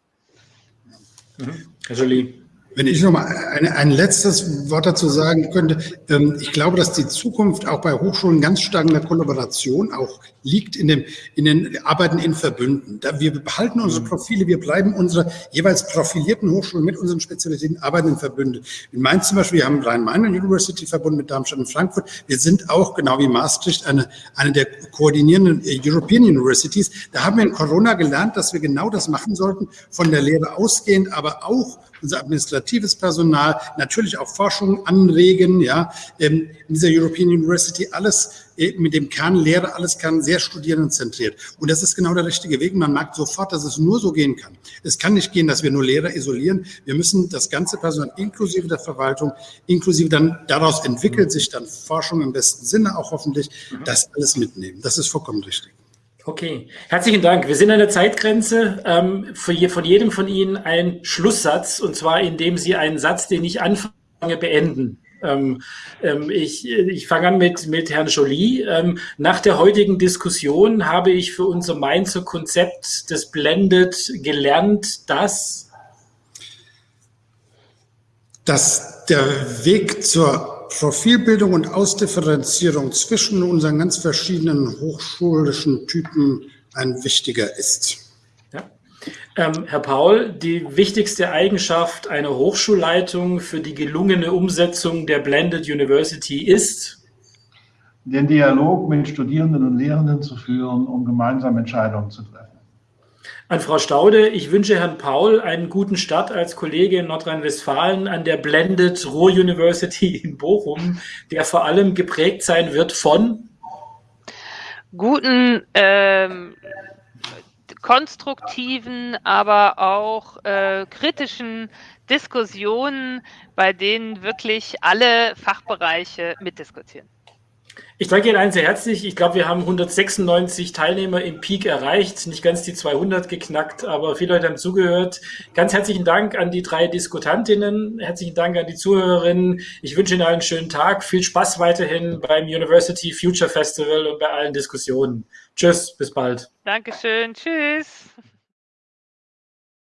Mhm. Herr Jolie. Wenn ich noch mal ein, ein letztes Wort dazu sagen könnte, ähm, ich glaube, dass die Zukunft auch bei Hochschulen ganz stark in der Kollaboration auch liegt, in, dem, in den Arbeiten in Verbünden. Da wir behalten unsere mhm. Profile, wir bleiben unsere jeweils profilierten Hochschulen mit unseren Spezialitäten arbeiten in Verbünde. In Mainz zum Beispiel, wir haben Rhein-Main University Verbund mit Darmstadt und Frankfurt. Wir sind auch, genau wie Maastricht, eine, eine der koordinierenden European Universities. Da haben wir in Corona gelernt, dass wir genau das machen sollten, von der Lehre ausgehend, aber auch unser administratives Personal, natürlich auch Forschung anregen, ja, ähm, in dieser European University alles äh, mit dem Kern Lehre, alles kann sehr studierendenzentriert. Und das ist genau der richtige Weg. Man merkt sofort, dass es nur so gehen kann. Es kann nicht gehen, dass wir nur Lehrer isolieren. Wir müssen das ganze Personal inklusive der Verwaltung, inklusive dann daraus entwickelt sich dann Forschung im besten Sinne auch hoffentlich, das alles mitnehmen. Das ist vollkommen richtig. Okay, herzlichen Dank. Wir sind an der Zeitgrenze. Ähm, je, von jedem von Ihnen ein Schlusssatz, und zwar indem Sie einen Satz, den ich anfange, beenden. Ähm, ähm, ich, ich fange an mit, mit Herrn Jolie. Ähm, nach der heutigen Diskussion habe ich für unser Mainzer Konzept des Blended gelernt, dass dass der Weg zur Profilbildung und Ausdifferenzierung zwischen unseren ganz verschiedenen hochschulischen Typen ein wichtiger ist. Ja. Ähm, Herr Paul, die wichtigste Eigenschaft einer Hochschulleitung für die gelungene Umsetzung der Blended University ist? Den Dialog mit Studierenden und Lehrenden zu führen, um gemeinsam Entscheidungen zu treffen. An Frau Staude, ich wünsche Herrn Paul einen guten Start als Kollege in Nordrhein-Westfalen an der Blended Ruhr University in Bochum, der vor allem geprägt sein wird von guten, ähm, konstruktiven, aber auch äh, kritischen Diskussionen, bei denen wirklich alle Fachbereiche mitdiskutieren. Ich danke Ihnen allen sehr herzlich. Ich glaube, wir haben 196 Teilnehmer im Peak erreicht, nicht ganz die 200 geknackt, aber viele Leute haben zugehört. Ganz herzlichen Dank an die drei Diskutantinnen, herzlichen Dank an die Zuhörerinnen. Ich wünsche Ihnen einen schönen Tag, viel Spaß weiterhin beim University Future Festival und bei allen Diskussionen. Tschüss, bis bald. Dankeschön, tschüss.